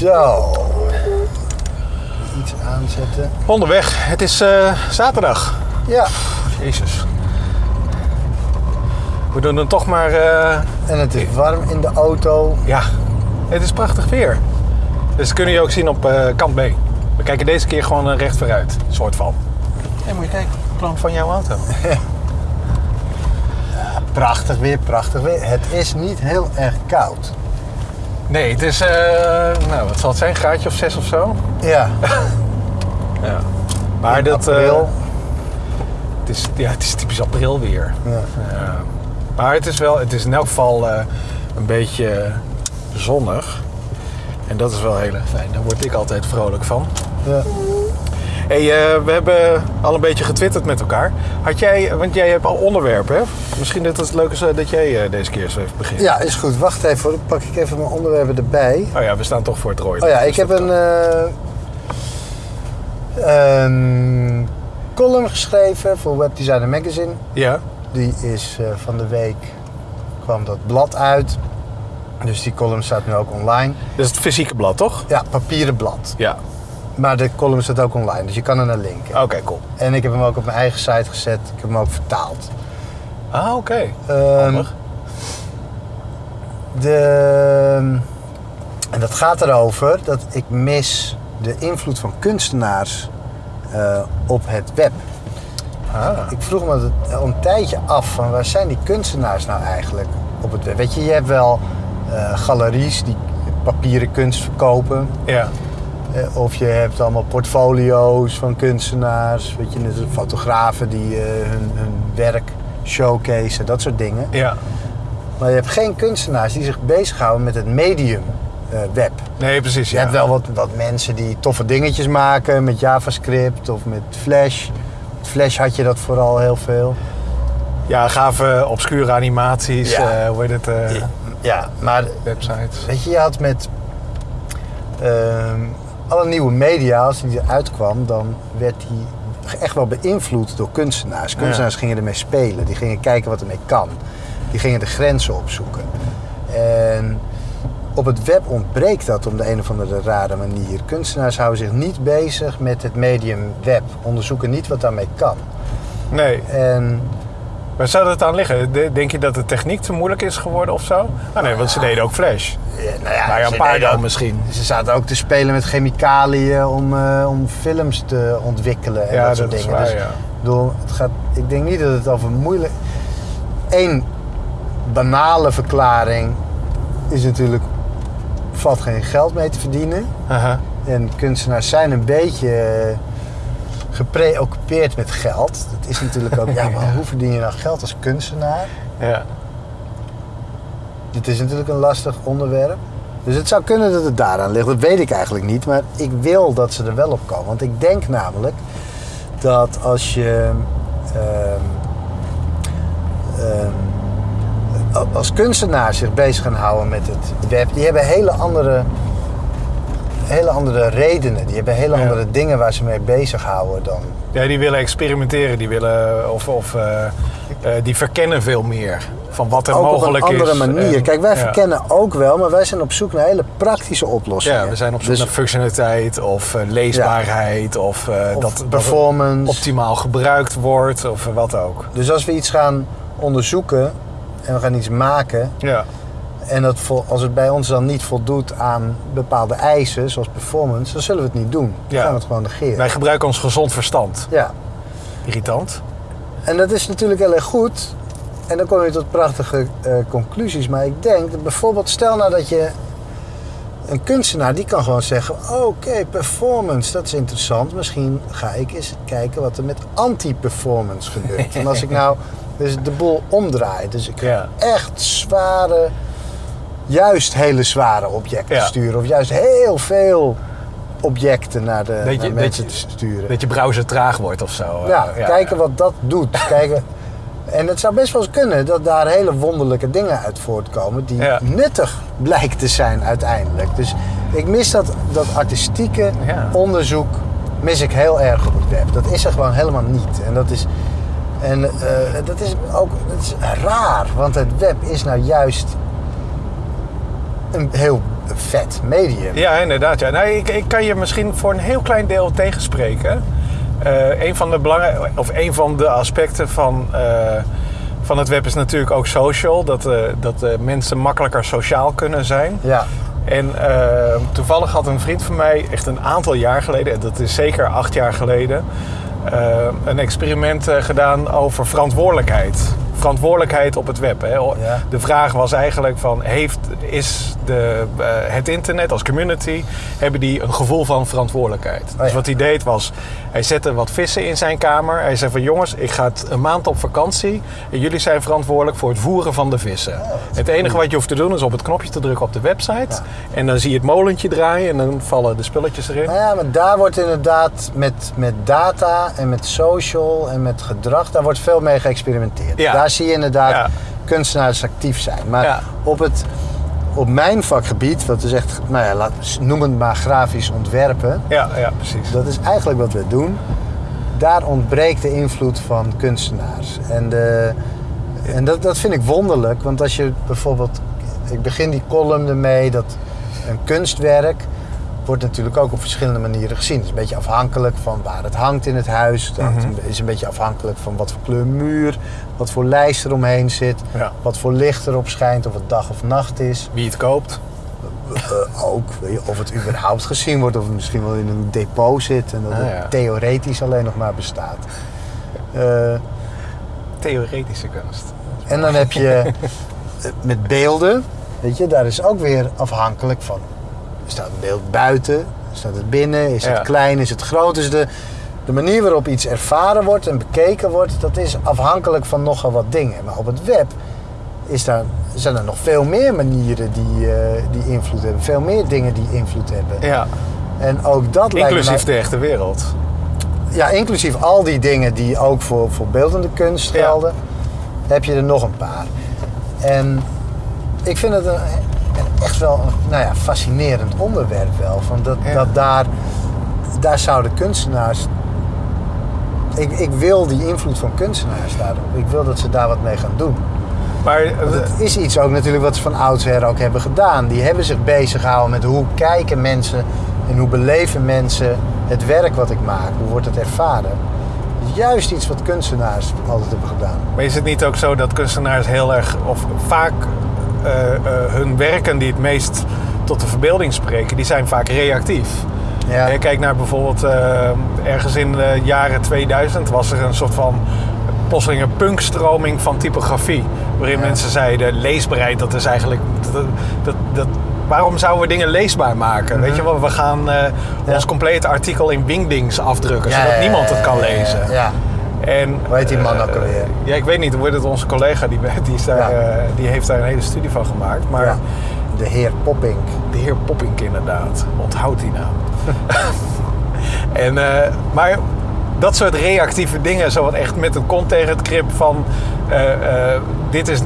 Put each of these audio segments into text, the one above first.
Zo. Iets aanzetten. Onderweg. Het is eh, zaterdag. Ja. Jezus. We doen dan toch maar... eh, En het is warm in de auto. ja, het is prachtig weer. Dus dat kun je ook zien op eh, kant B. We kijken deze keer gewoon recht vooruit. Soort van. Hé, moet je kijken. Plank van jouw auto. Prachtig weer, prachtig weer. Het is niet heel erg koud. Nee, het is... eh, nou, wat zal het zijn? Een graadje of zes of zo? Ja. Ja. Maar In dat... eh, april. het, is, ja, het is typisch april weer. Ja. Ja. Maar het is wel, het is in elk geval eh, een beetje zonnig. En dat is wel heel erg fijn. Daar word ik altijd vrolijk van. Ja. Hey, eh, we hebben al een beetje getwitterd met elkaar. Had jij, want jij hebt al onderwerpen, hè? Misschien dat het leuk is eh, dat jij eh, deze keer eens even begint. ja, is goed. Wacht even, hoor. dan pak ik even mijn onderwerpen erbij. Oh ja, we staan toch voor het rooien. Oh ja, ik Dus heb een, eh, een column geschreven voor Webdesigner Magazine. Ja? Die is van de week, kwam dat blad uit. Dus die column staat nu ook online. Dat is het fysieke blad, toch? Ja, papieren blad. Ja. Maar de column staat ook online, dus je kan er naar linken. Oké, cool. En ik heb hem ook op mijn eigen site gezet. Ik heb hem ook vertaald. Ah, oké. Ehm, Handig. de, en dat gaat erover dat ik mis de invloed van kunstenaars eh, op het web. Ah. Ik vroeg me al een tijdje af van waar zijn die kunstenaars nou eigenlijk op het web? Weet je, je hebt wel eh, galeries die papieren kunst verkopen. Ja. Eh, Of je hebt allemaal portfolio's van kunstenaars. Weet je, fotografen die eh, hun, hun werk showcase, dat soort dingen. Ja. Maar je hebt geen kunstenaars die zich bezighouden met het medium eh, web. Nee, precies. Je ja. hebt wel wat, wat mensen die toffe dingetjes maken met JavaScript of met Flash. Met Flash had je dat vooral heel veel. Ja, gave obscure animaties. Ja. hoe heet het? Ja, maar Websites. weet je, je had met ehm, alle nieuwe media, als die eruit kwam, dan werd die echt wel beïnvloed door kunstenaars. Kunstenaars gingen ermee spelen, die gingen kijken wat ermee kan. Die gingen de grenzen opzoeken. En op het web ontbreekt dat op de een of andere rare manier. Kunstenaars houden zich niet bezig met het medium web, onderzoeken niet wat daarmee kan. Nee. En Waar zou dat aan liggen? De- Denk je dat de techniek te moeilijk is geworden of zo? Ah nee, want ze deden ook Flash. Ja, nou ja, een paar dan ook- misschien. Ze zaten ook te spelen met chemicaliën om, eh, om films te ontwikkelen en Ja, dat soort dat dingen. waar, dus, bedoel, het gaat, ik denk niet dat het over moeilijk... Eén banale verklaring is natuurlijk... valt geen geld mee te verdienen. Aha. En kunstenaars zijn een beetje eh, gepreoccupeerd met geld. Dat is natuurlijk ook... ja, maar hoe verdien je nou geld als kunstenaar? Ja. Dit is natuurlijk een lastig onderwerp. Dus het zou kunnen dat het daaraan ligt. Dat weet ik eigenlijk niet. Maar ik wil dat ze er wel op komen. Want ik denk namelijk dat als je. ehm, ehm, als kunstenaars zich bezig gaan houden met het web. Die hebben hele andere. Hele andere redenen. Die hebben hele Ja. andere dingen waar ze mee bezighouden dan. ja, die willen experimenteren. Die willen, of, of eh, eh, die verkennen veel meer van wat er ook op mogelijk een andere is. manier. En- Kijk, wij ja. verkennen ook wel, maar wij zijn op zoek naar hele praktische oplossingen. Ja, we zijn op zoek Dus- naar functionaliteit of eh, leesbaarheid of, eh, Of dat, performance. optimaal gebruikt wordt of eh, wat ook. Dus als we iets gaan onderzoeken en we gaan iets maken Ja. En dat als het bij ons dan niet voldoet aan bepaalde eisen, zoals performance, dan zullen we het niet doen. Dan Ja. gaan we het gewoon negeren. Wij gebruiken ons gezond verstand. Ja, Irritant. en dat is natuurlijk heel erg goed. En dan kom je tot prachtige eh, conclusies. Maar ik denk dat bijvoorbeeld, stel nou dat je een kunstenaar die kan gewoon zeggen: Oké, performance, dat is interessant. Misschien ga ik eens kijken wat er met anti-performance gebeurt. en als ik nou dus de boel omdraai, dus ik ga Ja. echt zware, juist hele zware objecten Ja. sturen, of juist heel veel objecten naar, de, Dat je- naar dat mensen je- te sturen. Dat je browser traag wordt of zo. eh, Ja, kijken wat dat doet. kijken. En het zou best wel eens kunnen dat daar hele wonderlijke dingen uit voortkomen die Ja. nuttig blijkt te zijn uiteindelijk. Dus ik mis dat, dat artistieke onderzoek mis ik heel erg op het web. Dat is er gewoon helemaal niet. En dat is, en, eh, dat is ook dat is raar, want het web is nou juist een heel vet medium. Ja, inderdaad. Ja. Nou, ik, ik kan je misschien voor een heel klein deel tegenspreken. Eh een, van de belangrij- of een van de aspecten van, eh, van het web is natuurlijk ook social. Dat, eh, dat mensen makkelijker sociaal kunnen zijn. Ja, En toevallig had een vriend van mij echt een aantal jaar geleden, en dat is zeker acht jaar geleden, een experiment gedaan over verantwoordelijkheid. Verantwoordelijkheid op het web. Hè. De vraag was eigenlijk van, heeft, is de, eh, het internet als community, hebben die een gevoel van verantwoordelijkheid? Dus ja. wat hij deed was, hij zette wat vissen in zijn kamer. Hij zei van, jongens, ik ga een maand op vakantie en jullie zijn verantwoordelijk voor het voeren van de vissen. het enige wat je hoeft te doen is op het knopje te drukken op de website. En dan zie je het molentje draaien en dan vallen de spulletjes erin. Nou ja, maar daar wordt inderdaad met, met data en met social en met gedrag, daar wordt veel mee geëxperimenteerd. Ja. Daar zie je inderdaad Ja. kunstenaars actief zijn. Maar Ja. op, het, op mijn vakgebied, wat is echt, nou ja, laat, noem het maar grafisch ontwerpen, Ja, ja, precies. dat is eigenlijk wat we doen. Daar ontbreekt de invloed van kunstenaars. En, de, en dat, dat vind ik wonderlijk, want als je bijvoorbeeld, ik begin die column ermee dat een kunstwerk wordt natuurlijk ook op verschillende manieren gezien. Het is een beetje afhankelijk van waar het hangt in het huis. Hangt een- is een beetje afhankelijk van wat voor kleur muur, wat voor lijst er omheen zit, Ja. wat voor licht erop schijnt, of het dag of nacht is. Wie het koopt. Eh, ook, weet je, of het überhaupt gezien wordt, of het misschien wel in een depot zit en dat Ah, het theoretisch alleen nog maar bestaat. Eh, Theoretische kunst. en dan heb je met beelden, weet je, daar is ook weer afhankelijk van. Staat een beeld buiten, staat het binnen, is Ja. het klein, is het groot? Dus de, de manier waarop iets ervaren wordt en bekeken wordt, dat is afhankelijk van nogal wat dingen. Maar op het web is daar, zijn er nog veel meer manieren die, eh, die invloed hebben. Veel meer dingen die invloed hebben. Ja, En ook dat lijkt me inclusief de echte wereld. Ja, inclusief al die dingen die ook voor, voor beeldende kunst Ja. gelden, heb je er nog een paar. En ik vind het een echt wel een nou ja, fascinerend onderwerp wel. Van dat, Ja. dat daar, daar zouden kunstenaars... Ik, ik wil die invloed van kunstenaars daarop. Ik wil dat ze daar wat mee gaan doen. Maar eh, het is iets ook natuurlijk wat ze van oudsher ook hebben gedaan. Die hebben zich bezig gehouden met hoe kijken mensen en hoe beleven mensen het werk wat ik maak. Hoe wordt het ervaren? Juist iets wat kunstenaars altijd hebben gedaan. Maar is het niet ook zo dat kunstenaars heel erg, of vaak hun werken die het meest tot de verbeelding spreken, die zijn vaak reactief. Ja. Je kijkt naar bijvoorbeeld eh, ergens in de jaren 2000 was er een soort van plotseling een punkstroming van typografie. Waarin Ja. mensen zeiden, leesbaarheid, dat is eigenlijk... Dat, dat, dat, waarom zouden we dingen leesbaar maken? Weet je wel, we gaan eh, Mhm. Ja. ons complete artikel in Wingdings afdrukken, Ja, zodat niemand het kan ja, ja, lezen. En, Hoe heet die man eh, ook alweer? Ja, ik weet niet. Heet het onze collega? Die, die, is daar, eh, die heeft daar een hele studie van gemaakt. Maar. De heer Poppink. de heer Poppink inderdaad. Onthoud die naam. en, eh, maar dat soort reactieve dingen, zo wat echt met een kont tegen het krip van... dit, is,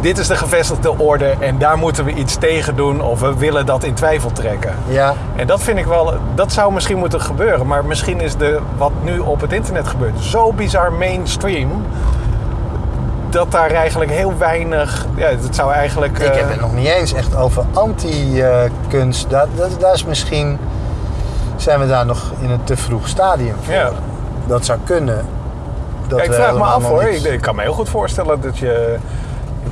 dit is de gevestigde orde en daar moeten we iets tegen doen... of we willen dat in twijfel trekken. Ja, En dat vind ik wel, dat zou misschien moeten gebeuren. Maar misschien is de, wat nu op het internet gebeurt zo bizar mainstream. Dat daar eigenlijk heel weinig. Ja, het zou eigenlijk. ik eh, heb het nog niet eens echt over anti-kunst. Dat, dat, daar is misschien... Zijn we daar nog in een te vroeg stadium voor. Ja. Dat zou kunnen. Dat ja, ik vraag me af hoor. ik kan me heel goed voorstellen dat je.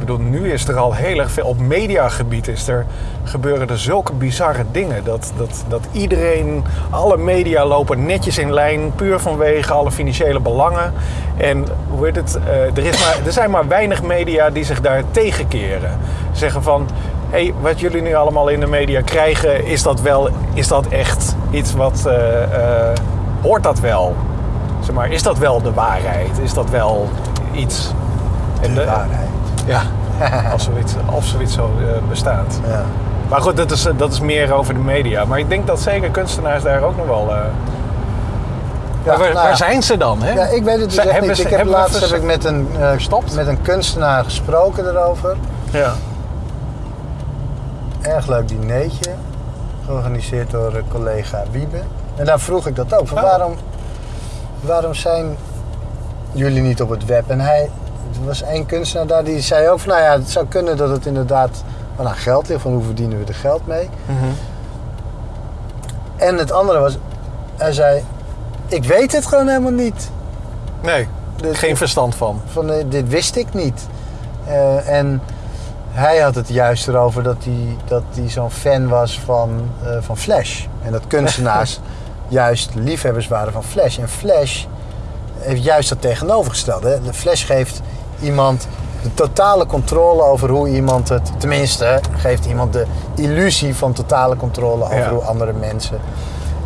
Bedoel, nu is er al heel erg veel. Op mediagebied is er, gebeuren er zulke bizarre dingen. Dat, dat, dat iedereen, alle media lopen netjes in lijn. Puur vanwege alle financiële belangen. En hoe heet het? eh, er, is maar, er zijn maar weinig media die zich daar tegenkeren. Zeggen van. Hé, hey, wat jullie nu allemaal in de media krijgen, is dat wel, is dat echt iets wat, eh, eh, hoort dat wel? Zeg maar, is dat wel de waarheid? Is dat wel iets? De de- waarheid. Ja, als zoiets, als zoiets zo eh, bestaat. Ja. Maar goed, dat is, dat is meer over de media. Maar ik denk dat zeker kunstenaars daar ook nog wel... eh, Ja, waar, nou waar zijn ze dan? Hè? Ja, ik weet het dus echt hebben niet. Ik heb laatst heb ik met een, eh, Gestopt? met een kunstenaar gesproken erover. Ja. Erg leuk dineetje. Georganiseerd door eh, collega Wiebe. En daar vroeg ik dat ook. Van Oh. waarom, waarom zijn jullie niet op het web? En hij, er was één kunstenaar daar die zei ook van... Nou ja, het zou kunnen dat het inderdaad wat aan geld ligt, van hoe verdienen we er geld mee. Mhm. En het andere was, hij zei, ik weet het gewoon helemaal niet. Nee, Dus- geen verstand van. Van, eh, dit wist ik niet. Eh, en hij had het juist erover dat hij, dat hij zo'n fan was van, eh, van Flash. En dat kunstenaars juist liefhebbers waren van Flash. En Flash heeft juist dat tegenovergestelde. Flash geeft iemand de totale controle over hoe iemand het... Tenminste, geeft iemand de illusie van totale controle over Ja. hoe andere mensen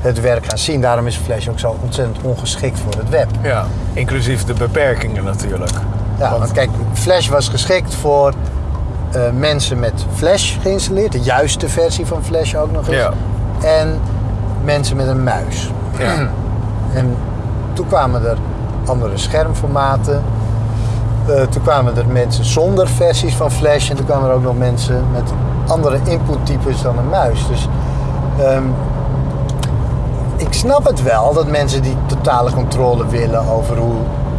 het werk gaan zien. Daarom is Flash ook zo ontzettend ongeschikt voor het web. Ja, inclusief de beperkingen natuurlijk. Ja, Want- want kijk, Flash was geschikt voor eh, mensen met Flash geïnstalleerd. De juiste versie van Flash ook nog eens. Ja. En mensen met een muis. Ja. En toen kwamen er andere schermformaten. Eh, toen kwamen er mensen zonder versies van Flash. En toen kwamen er ook nog mensen met andere inputtypes dan een muis. Dus ehm, ik snap het wel dat mensen die totale controle willen over hoe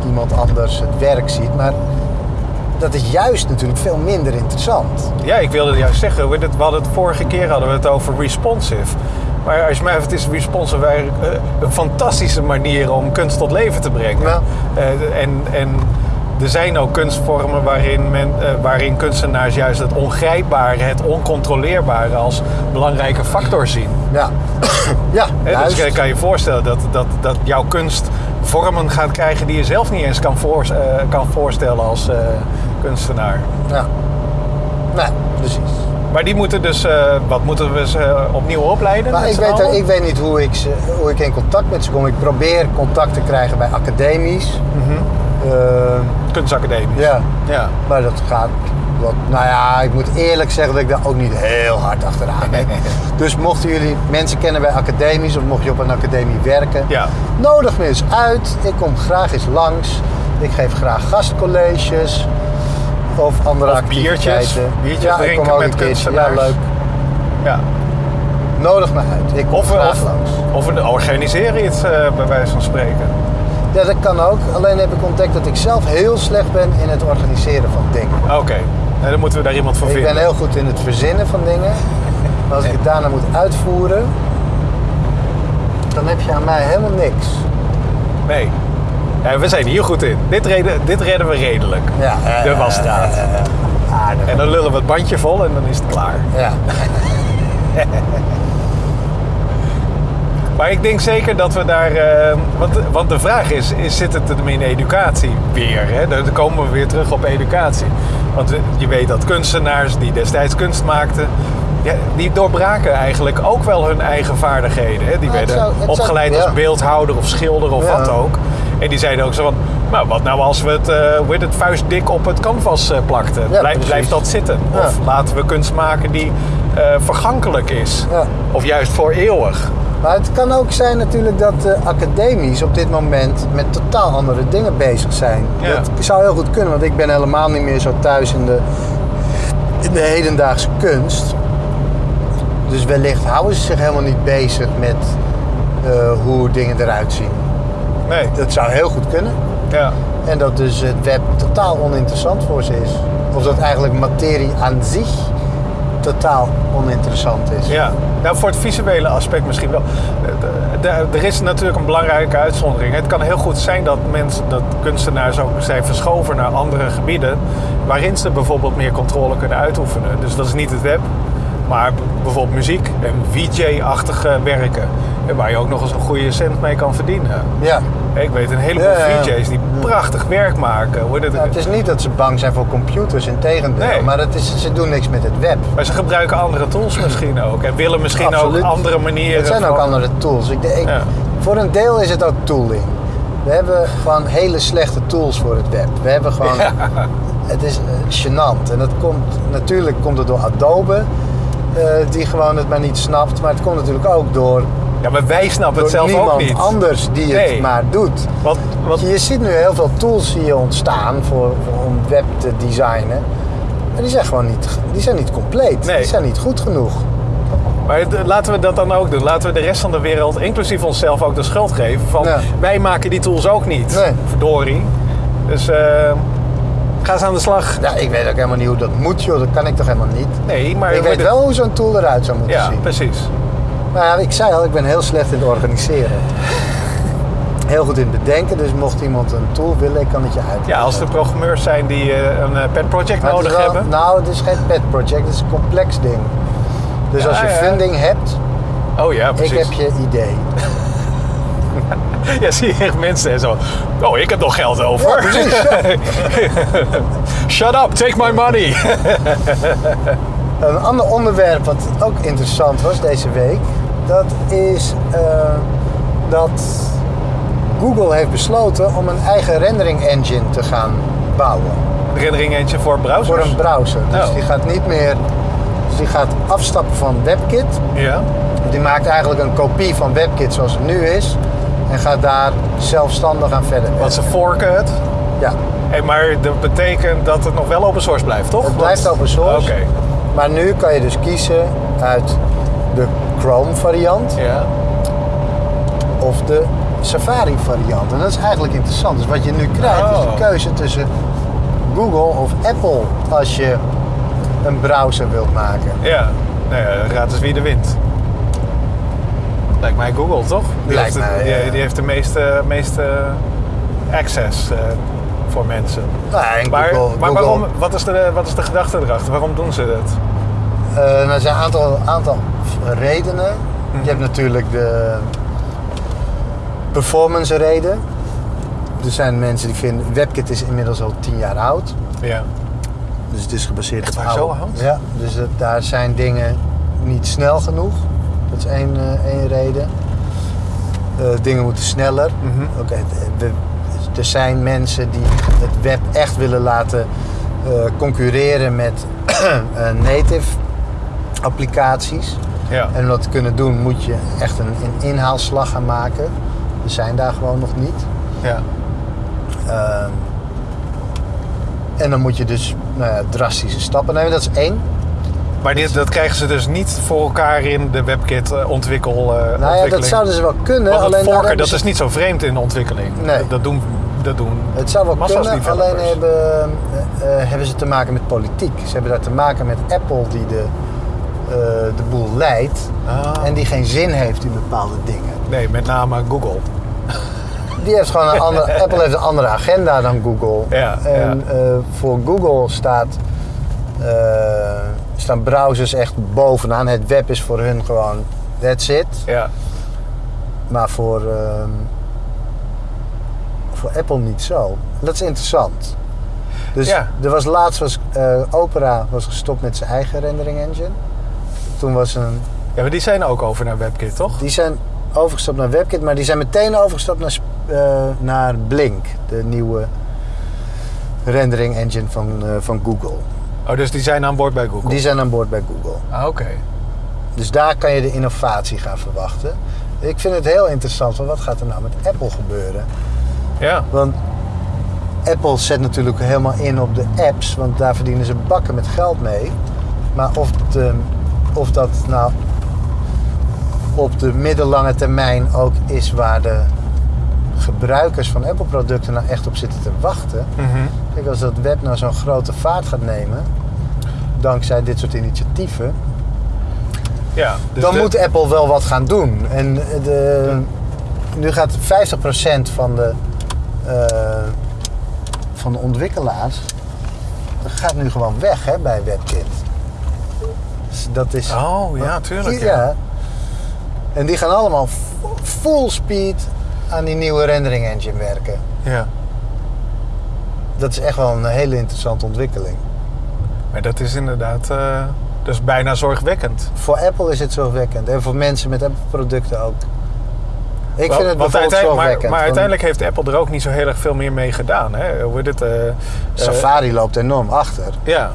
iemand anders het werk ziet. Maar dat is juist natuurlijk veel minder interessant. Ja, ik wilde juist zeggen, we hadden het vorige keer hadden we het over responsive. Maar als je mij het is responsive eh, een fantastische manier om kunst tot leven te brengen. Ja. Eh, en, en er zijn ook kunstvormen waarin, men, eh, waarin kunstenaars juist het ongrijpbare, het oncontroleerbare als belangrijke factor zien. Ja, ja dus je kan je voorstellen dat, dat, dat jouw kunst vormen gaat krijgen die je zelf niet eens kan, voor, eh, kan voorstellen als eh, kunstenaar. Ja. Nee, precies. Maar die moeten dus, wat moeten we ze opnieuw opleiden? Maar met ik weet, ik weet niet hoe ik, ze, hoe ik in contact met ze kom. Ik probeer contact te krijgen bij academies. Mhm. Kunstacademie. ja, ja. maar dat gaat... Wat, nou ja, ik moet eerlijk zeggen dat ik daar ook niet heel hard achteraan ben. dus mochten jullie mensen kennen bij academies of mocht je op een academie werken, Ja. nodig me eens uit. Ik kom graag eens langs. Ik geef graag gastcolleges of andere Of biertjes. activiteiten. Biertjes ja, ik kom ook met keertje. Ja, kunstenaars. leuk. ja. Nodig me uit. Ik kom Of, graag of, langs. of we organiseren iets, eh, bij wijze van spreken. Ja, dat kan ook. Alleen heb ik ontdekt dat ik zelf heel slecht ben in het organiseren van dingen. Oké, Nou, dan moeten we daar iemand voor Ik vinden. ben heel goed in het verzinnen van dingen. Maar als ik het daarna moet uitvoeren, dan heb je aan mij helemaal niks. Nee. Ja, we zijn hier goed in. Dit, reden, dit redden we redelijk. Ja, eh, De wasstraat. En dan lullen we het bandje vol en dan is het klaar. Ja. Maar ik denk zeker dat we daar. eh, want, want de vraag is, is: zit het hem in educatie weer? Hè? Dan komen we weer terug op educatie. Want je weet dat kunstenaars die destijds kunst maakten. Ja, die doorbraken eigenlijk ook wel hun eigen vaardigheden. Hè? Die werden zou- het zou- opgeleid ja. als beeldhouder of schilder of wat ook. En die zeiden ook zo van, nou wat nou als we het, heet het vuistdik op het canvas eh, plakten? Blijf, blijft dat zitten? Of laten we kunst maken die vergankelijk is? Of juist voor eeuwig? Maar het kan ook zijn natuurlijk dat de academies op dit moment met totaal andere dingen bezig zijn. Ja. Dat zou heel goed kunnen, want ik ben helemaal niet meer zo thuis in de, in de hedendaagse kunst. Dus wellicht houden ze zich helemaal niet bezig met eh, hoe dingen eruit zien. Nee. Dat zou heel goed kunnen. Ja. En dat dus het web totaal oninteressant voor ze is. Of dat eigenlijk materie aan zich totaal oninteressant is. Ja, nou voor het visuele aspect misschien wel. De- de- Er is natuurlijk een belangrijke uitzondering. Het kan heel goed zijn dat mensen, dat kunstenaars ook zijn verschoven naar andere gebieden, waarin ze bijvoorbeeld meer controle kunnen uitoefenen. Dus dat is niet het web, maar bijvoorbeeld muziek en VJ-achtige werken, en waar je ook nog eens een goede cent mee kan verdienen. Ja. Ik weet een heleboel Ja. VJ's die prachtig werk maken. Hoor. Dat- Ja, het is niet dat ze bang zijn voor computers, in tegendeel. Nee. Maar het is, ze doen niks met het web. Maar ze gebruiken andere tools misschien ook. En willen misschien Absoluut. ook andere manieren. Het zijn ook van- andere tools. Ik, ik, Ja. Voor een deel is het ook tooling. We hebben gewoon hele slechte tools voor het web. We hebben gewoon... Het is eh, gênant. En dat komt, natuurlijk komt het door Adobe, eh, die gewoon het maar niet snapt. Maar het komt natuurlijk ook door, Ja, maar wij snappen het zelf niemand ook niet. anders die het Nee. maar doet. Wat, wat, Je ziet nu heel veel tools hier ontstaan voor, voor- om web te designen. Maar die zijn gewoon niet, die zijn niet compleet. Nee. Die zijn niet goed genoeg. maar laten we dat dan ook doen. Laten we de rest van de wereld, inclusief onszelf, ook de schuld geven. Van Ja. wij maken die tools ook niet. Nee. Verdorie. Dus eh, Ga eens aan de slag. Ja, ik weet ook helemaal niet hoe dat moet, joh. Dat kan ik toch helemaal niet. Nee, maar... ik weet wel hoe zo'n tool eruit zou moeten Ja, zien. precies. Maar ja, ik zei al, ik ben heel slecht in het organiseren. Heel goed in het bedenken, dus mocht iemand een tool willen, ik kan het je uit. Ja, als er programmeurs zijn die eh, een eh, pet project Maar nodig wel- hebben. Nou, het is geen pet project, het is een complex ding. Dus Ja, als je ja. funding hebt, Oh ja, precies. ik heb je idee. Ja, zie je echt mensen en zo. Oh, ik heb nog geld over. Precies, ja. Shut up, take my money. Een ander onderwerp wat ook interessant was deze week, dat is eh, dat Google heeft besloten om een eigen rendering engine te gaan bouwen Rendering eentje voor browsers. voor een browser. Dus Oh. die gaat niet meer, dus die gaat afstappen van WebKit. Ja. Die maakt eigenlijk een kopie van WebKit zoals het nu is en gaat daar zelfstandig aan verder. Want ze forken het. Ja, Hey, maar dat betekent dat het nog wel open source blijft, toch? het blijft Want- open source. Oké. Maar nu kan je dus kiezen uit de Chrome variant Ja. of de Safari variant. En dat is eigenlijk interessant. Dus wat je nu krijgt is Oh. de keuze tussen Google of Apple als je een browser wilt maken. Ja. Nou ja, raad eens wie de wint. Lijkt mij Google, toch? Die, Lijkt heeft, de- mij, die, ja. die heeft de meeste, meeste access eh, voor mensen. Nou, Maar, Google, maar Google- waarom, wat, is de, wat is de gedachte erachter? Waarom doen ze dat? Eh, nou, er zijn een aantal, aantal redenen. Je hebt natuurlijk de performance reden. Er zijn mensen die vinden, WebKit is inmiddels al 10 jaar oud. Ja. Dus het is gebaseerd Echt op oude- zo oud? Ja, dus het- daar zijn dingen niet snel genoeg. Dat is één, eh, één reden. Eh, dingen moeten sneller. Mhm. Oké, er zijn mensen die het web echt willen laten concurreren met native applicaties. Ja. En om dat te kunnen doen moet je echt een, een inhaalslag gaan maken. We zijn daar gewoon nog niet. ja. Ehm, en dan moet je dus nou ja, drastische stappen nemen. Dat is één. Maar dit, dat krijgen ze dus niet voor elkaar in de WebKit eh, ontwikkel, eh, Nou ja, dat zouden ze wel kunnen. Want alleen forken, dat ze- is niet zo vreemd in de ontwikkeling. Nee. Dat, dat doen, dat doen Het zou wel kunnen, alleen hebben, eh, hebben ze te maken met politiek. Ze hebben daar te maken met Apple die de, eh, de boel leidt. Ah. En die geen zin heeft in bepaalde dingen. Nee, met name Google. Die heeft gewoon een andere, Apple heeft een andere agenda dan Google. Ja, en eh, voor Google staat, eh, staan browsers echt bovenaan. Het web is voor hun gewoon, that's it. Ja. Maar voor, ehm, voor Apple niet zo. Dat is interessant. Dus Ja. er was laatst was Opera was gestopt met zijn eigen rendering engine. Toen was een, ja, maar die zijn ook over naar WebKit, toch? die zijn overgestapt naar WebKit, maar die zijn meteen overgestapt naar, eh, naar Blink, de nieuwe rendering engine van, eh, van Google. Oh, dus die zijn aan boord bij Google. Die zijn aan boord bij Google. Ah, oké. Dus daar kan je de innovatie gaan verwachten. Ik vind het heel interessant, want wat gaat er nou met Apple gebeuren? Ja. Want Apple zet natuurlijk helemaal in op de apps, want daar verdienen ze bakken met geld mee. Maar of, de, of dat nou op de middellange termijn ook is waar de gebruikers van Apple-producten nou echt op zitten te wachten. Mhm. Kijk, als dat web nou zo'n grote vaart gaat nemen, dankzij dit soort initiatieven, Ja. Dus dan de- moet Apple wel wat gaan doen. En de, nu gaat 50% van de, eh, van de ontwikkelaars gaat nu gewoon weg hè, bij WebKit. Dus dat is. Oh, ja, tuurlijk. Ja. Ja. En die gaan allemaal fu- full speed aan die nieuwe rendering engine werken. ja. Dat is echt wel een hele interessante ontwikkeling. Maar dat is inderdaad... eh dus bijna zorgwekkend. Voor Apple is het zorgwekkend en voor mensen met Apple-producten ook. Ik vind het want uiteindelijk- maar, zorgwekkend. maar want uiteindelijk heeft Apple er ook niet zo heel erg veel meer mee gedaan. Hè? Hoe eh, eh, Safari loopt enorm achter. Ja.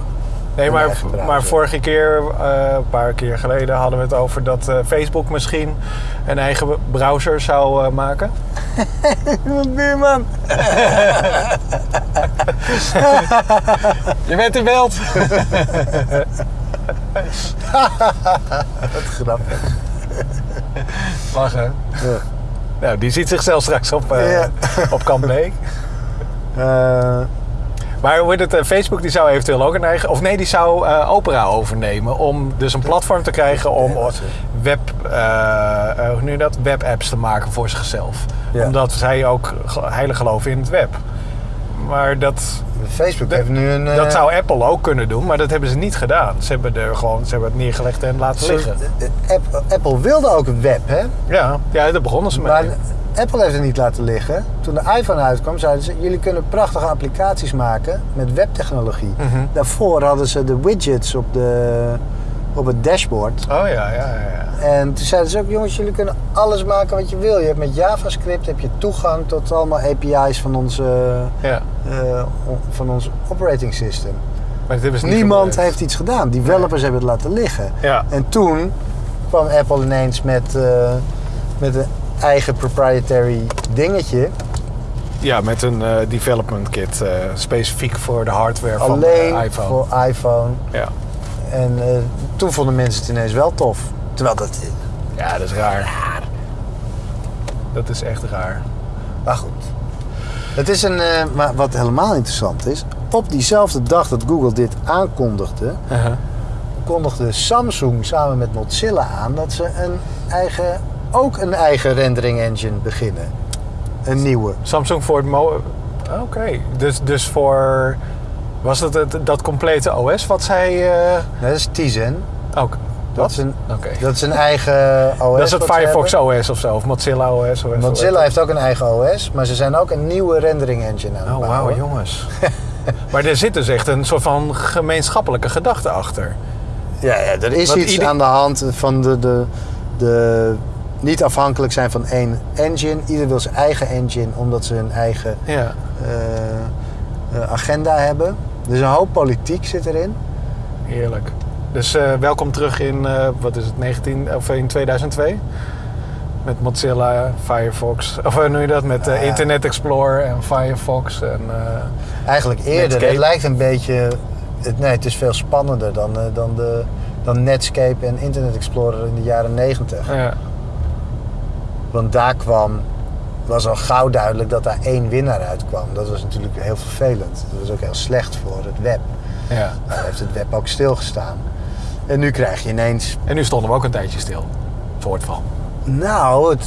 Nee, maar, maar vorige keer, eh, een paar keer geleden, hadden we het over dat eh, Facebook misschien een eigen browser zou eh, maken. Buurman. Je bent in beeld! Wat grappig. Lachen. Ja. Nou, die ziet zichzelf straks op, Ja. op Kamp Maar hoe het, eh, Facebook die zou eventueel ook een eigen... Of nee, die zou eh, Opera overnemen. Om dus een platform te krijgen om Ja, web, eh, hoe je dat? webapps te maken voor zichzelf. Ja. Omdat zij ook heilig geloven in het web. Maar dat, Facebook heeft nu een... eh, dat zou Apple ook kunnen doen, maar dat hebben ze niet gedaan. Ze hebben, er gewoon, ze hebben het neergelegd en laten liggen. eh, Apple, Apple wilde ook een web, hè? Ja, ja, daar begonnen ze mee. Maar Apple heeft het niet laten liggen. Toen de iPhone uitkwam, zeiden ze: jullie kunnen prachtige applicaties maken met webtechnologie. Mhm. Daarvoor hadden ze de widgets op, de, op het dashboard. Oh ja, ja, ja. En toen zeiden ze ook: jongens, jullie kunnen alles maken wat je wil. Je hebt met JavaScript heb je toegang tot allemaal API's van onze, ja. eh, van ons operating system. Maar ze niet Niemand heeft iets gedaan. Developers hebben het laten liggen. Ja. En toen kwam Apple ineens met, eh, met een eigen proprietary dingetje. Ja, met een eh, development kit specifiek voor de hardware van alleen de iPhone. voor iPhone. Ja. En eh, toen vonden mensen het ineens wel tof. Terwijl dat... ja, dat is raar. Dat is echt raar. Maar goed. Het is een... eh, maar wat helemaal interessant is... Op diezelfde dag dat Google dit aankondigde... Kondigde Samsung samen met Mozilla aan... dat ze een eigen, ook een eigen rendering engine beginnen. Een nieuwe. Samsung voor het. Oké, dus, dus voor... Was dat het, dat complete OS wat zij... eh dat is Tizen. ook Dat is een, Oké. dat is een eigen OS. Dat is het Firefox. OS of zo, of Mozilla OS. OS Mozilla heeft ook een eigen OS, maar ze zijn ook een nieuwe rendering engine aan het Oh, wauw, jongens. maar er zit dus echt een soort van gemeenschappelijke gedachte achter. Ja, ja, er is Want iets ieder- aan de hand van de, de, de niet afhankelijk zijn van één engine. Ieder wil zijn eigen engine, omdat ze een eigen Ja. eh, eh, agenda hebben. Dus een hoop politiek zit erin. Heerlijk. Dus eh, welkom terug in, eh, wat is het, 19, of in 2002? Met Mozilla, Firefox, of hoe noem je dat? Met eh. Internet Explorer en Firefox. En, eh, Eigenlijk eerder. Netscape. Het lijkt een beetje... Het, nee, het is veel spannender dan, eh, dan, de, dan Netscape en Internet Explorer in de jaren 90. ja. Want daar kwam, was al gauw duidelijk dat daar één winnaar uitkwam. Dat was natuurlijk heel vervelend. Dat was ook heel slecht voor het web. ja. Daar heeft het web ook stilgestaan. En nu krijg je ineens... En nu stonden we ook een tijdje stil. Soort van. Nou, het,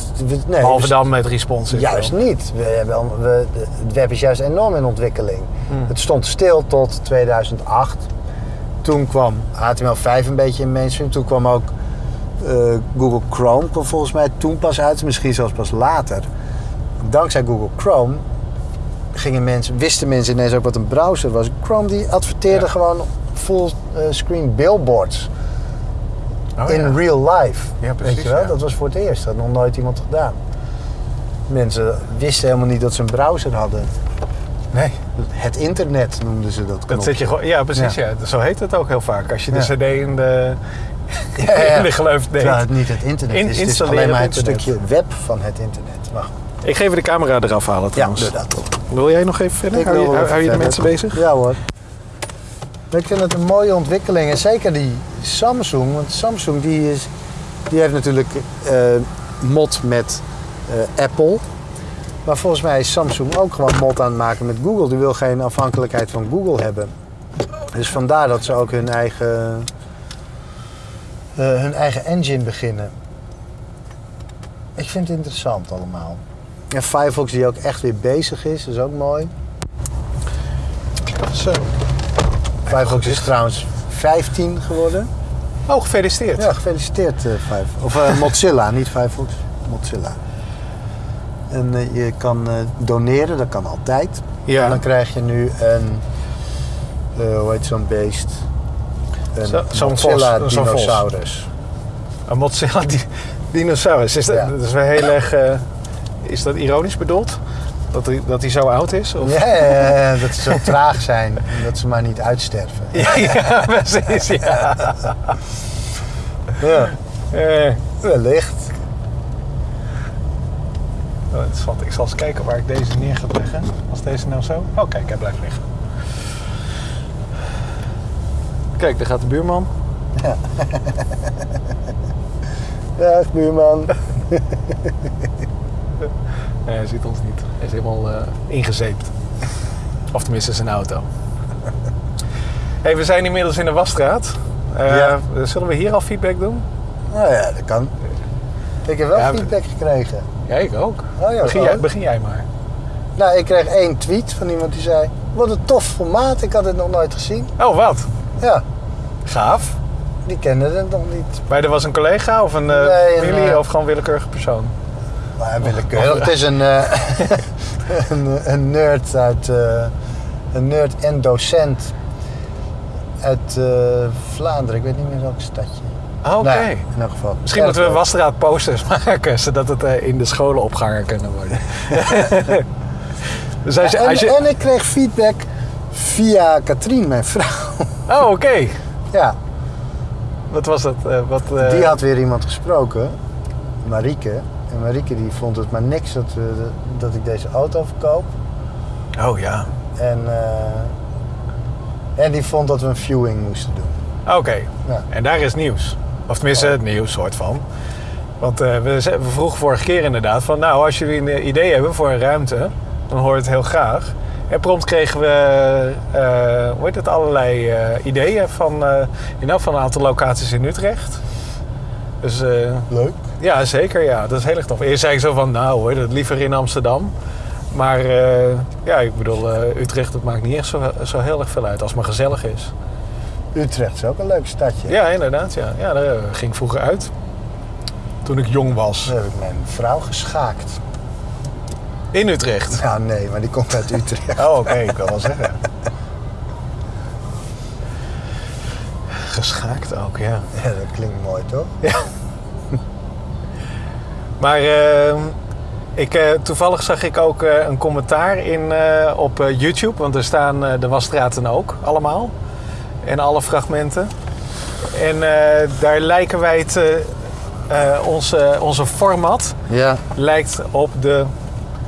nee, Behalve we- dan met responsive. Juist niet. We hebben, we, het web is juist enorm in ontwikkeling. Hmm. Het stond stil tot 2008. Toen kwam HTML5 een beetje in mainstream. Toen kwam ook eh, Google Chrome kwam volgens mij toen pas uit. Misschien zelfs pas later. Dankzij Google Chrome gingen mensen, wisten mensen ineens ook wat een browser was. Chrome die adverteerde Ja. gewoon full eh, billboards Oh, in ja. real life. Ja, precies, Weet je wel? Dat was voor het eerst. Dat had nog nooit iemand gedaan. Mensen wisten helemaal niet dat ze een browser hadden. Nee, Het internet noemden ze dat. dat zit je gewoon. Ja, precies. Ja. Zo heet het ook heel vaak. Als je de. CD in de, Ja, ja. in de gleuf deed. Terwijl het niet het internet In- is. Het is alleen maar het internet. stukje web van het internet. Wacht. Ik ga even de camera eraf halen Ja, trouwens. doe dat. Wil jij nog even verder? Ik Hou je, hou, hou je de mensen bezig? Ja hoor. Ik vind het een mooie ontwikkeling. En zeker die Samsung. Want Samsung die is, die heeft natuurlijk eh mod met eh, Apple. Maar volgens mij is Samsung ook gewoon mod aan het maken met Google. Die wil geen afhankelijkheid van Google hebben. Dus vandaar dat ze ook hun eigen, eh, hun eigen engine beginnen. Ik vind het interessant allemaal. En Firefox die ook echt weer bezig is, is ook mooi. Zo. Firefox is trouwens 15 geworden. Oh, gefeliciteerd. Ja, gefeliciteerd eh, Firefox. Of eh, Mozilla, niet Firefox. Mozilla. En eh, je kan doneren, dat kan altijd. Ja. En dan krijg je nu een, hoe heet zo'n beest? Een Zo- zo'n Mozilla vos. dinosaurus. Een Mozilla di dinosaurus. Is dat, Ja. dat is wel heel erg... is dat ironisch bedoeld? Dat hij, dat hij zo oud is? Of? Ja, ja, ja, dat ze zo traag zijn en dat ze maar niet uitsterven. Ja, ja, precies. Ja. Ja, Eh, wellicht. oh, interessant. Ik zal eens kijken waar ik deze neer ga leggen. Als deze nou zo... Oh, kijk, hij blijft liggen. Kijk, daar gaat de buurman. Dag buurman. Nee, hij ziet ons niet. Hij is helemaal eh, ingezeept. Of tenminste zijn auto. hey, we zijn inmiddels in de Wasstraat. Eh, Ja. Zullen we hier al feedback doen? Nou ja, dat kan. Ik heb wel Ja, feedback gekregen. Ja, ik ook. Oh ja, begin, jij, begin jij maar. Nou, ik kreeg één tweet van iemand die zei... Wat een tof formaat, ik had het nog nooit gezien. Oh, wat? Ja, Gaaf. die kende het nog niet. Maar er was een collega of een eh, Nee, familie of gewoon willekeurige persoon? Willekeurig. Het is een, eh, een, een nerd uit... eh, een nerd en docent uit eh, Vlaanderen. Ik weet niet meer welk stadje. Ah, Oké. Nou in elk geval. Misschien moeten we. Wasstraat posters maken, zodat het eh, in de scholen opgehangen kunnen worden. dus als je, en, als je... en ik kreeg feedback via Katrien, mijn vrouw. Oh, oké. ja, Wat was dat? eh, wat, eh, die had weer iemand gesproken, Marieke. En Marieke die vond het maar niks dat, we, dat ik deze auto verkoop. Oh ja. En, eh, en die vond dat we een viewing moesten doen. Oké. Ja. En daar is nieuws. Of tenminste, het nieuws soort van. Want eh, we, vroegen vorige keer inderdaad van... Nou, als jullie een idee hebben voor een ruimte, dan hoor je het heel graag. En prompt kregen we, eh, hoe heet het, allerlei ideeën van, eh in van een aantal locaties in Utrecht. Dus eh, Leuk. ja, zeker ja. Dat is heel erg tof. Eerst zei ik zo van, nou hoor, dat liever in Amsterdam. Maar eh, ja, ik bedoel, eh, Utrecht, dat maakt niet echt zo, zo heel erg veel uit als het maar gezellig is. Utrecht is ook een leuk stadje. Ja, inderdaad. Ja. Ja, daar ging ik vroeger uit. Toen ik jong was. Heb ik mijn vrouw geschaakt. In Utrecht. Ja, nee, maar die komt uit Utrecht. Oh, oké. Ik wil wel zeggen. Geschaakt ook, ja. Ja, dat klinkt mooi, toch? Maar eh, ik, eh, toevallig zag ik ook eh, een commentaar in, eh, op YouTube. Want er staan de wasstraten ook allemaal. En alle fragmenten. En daar lijken wij het... onze, onze format Ja. lijkt op de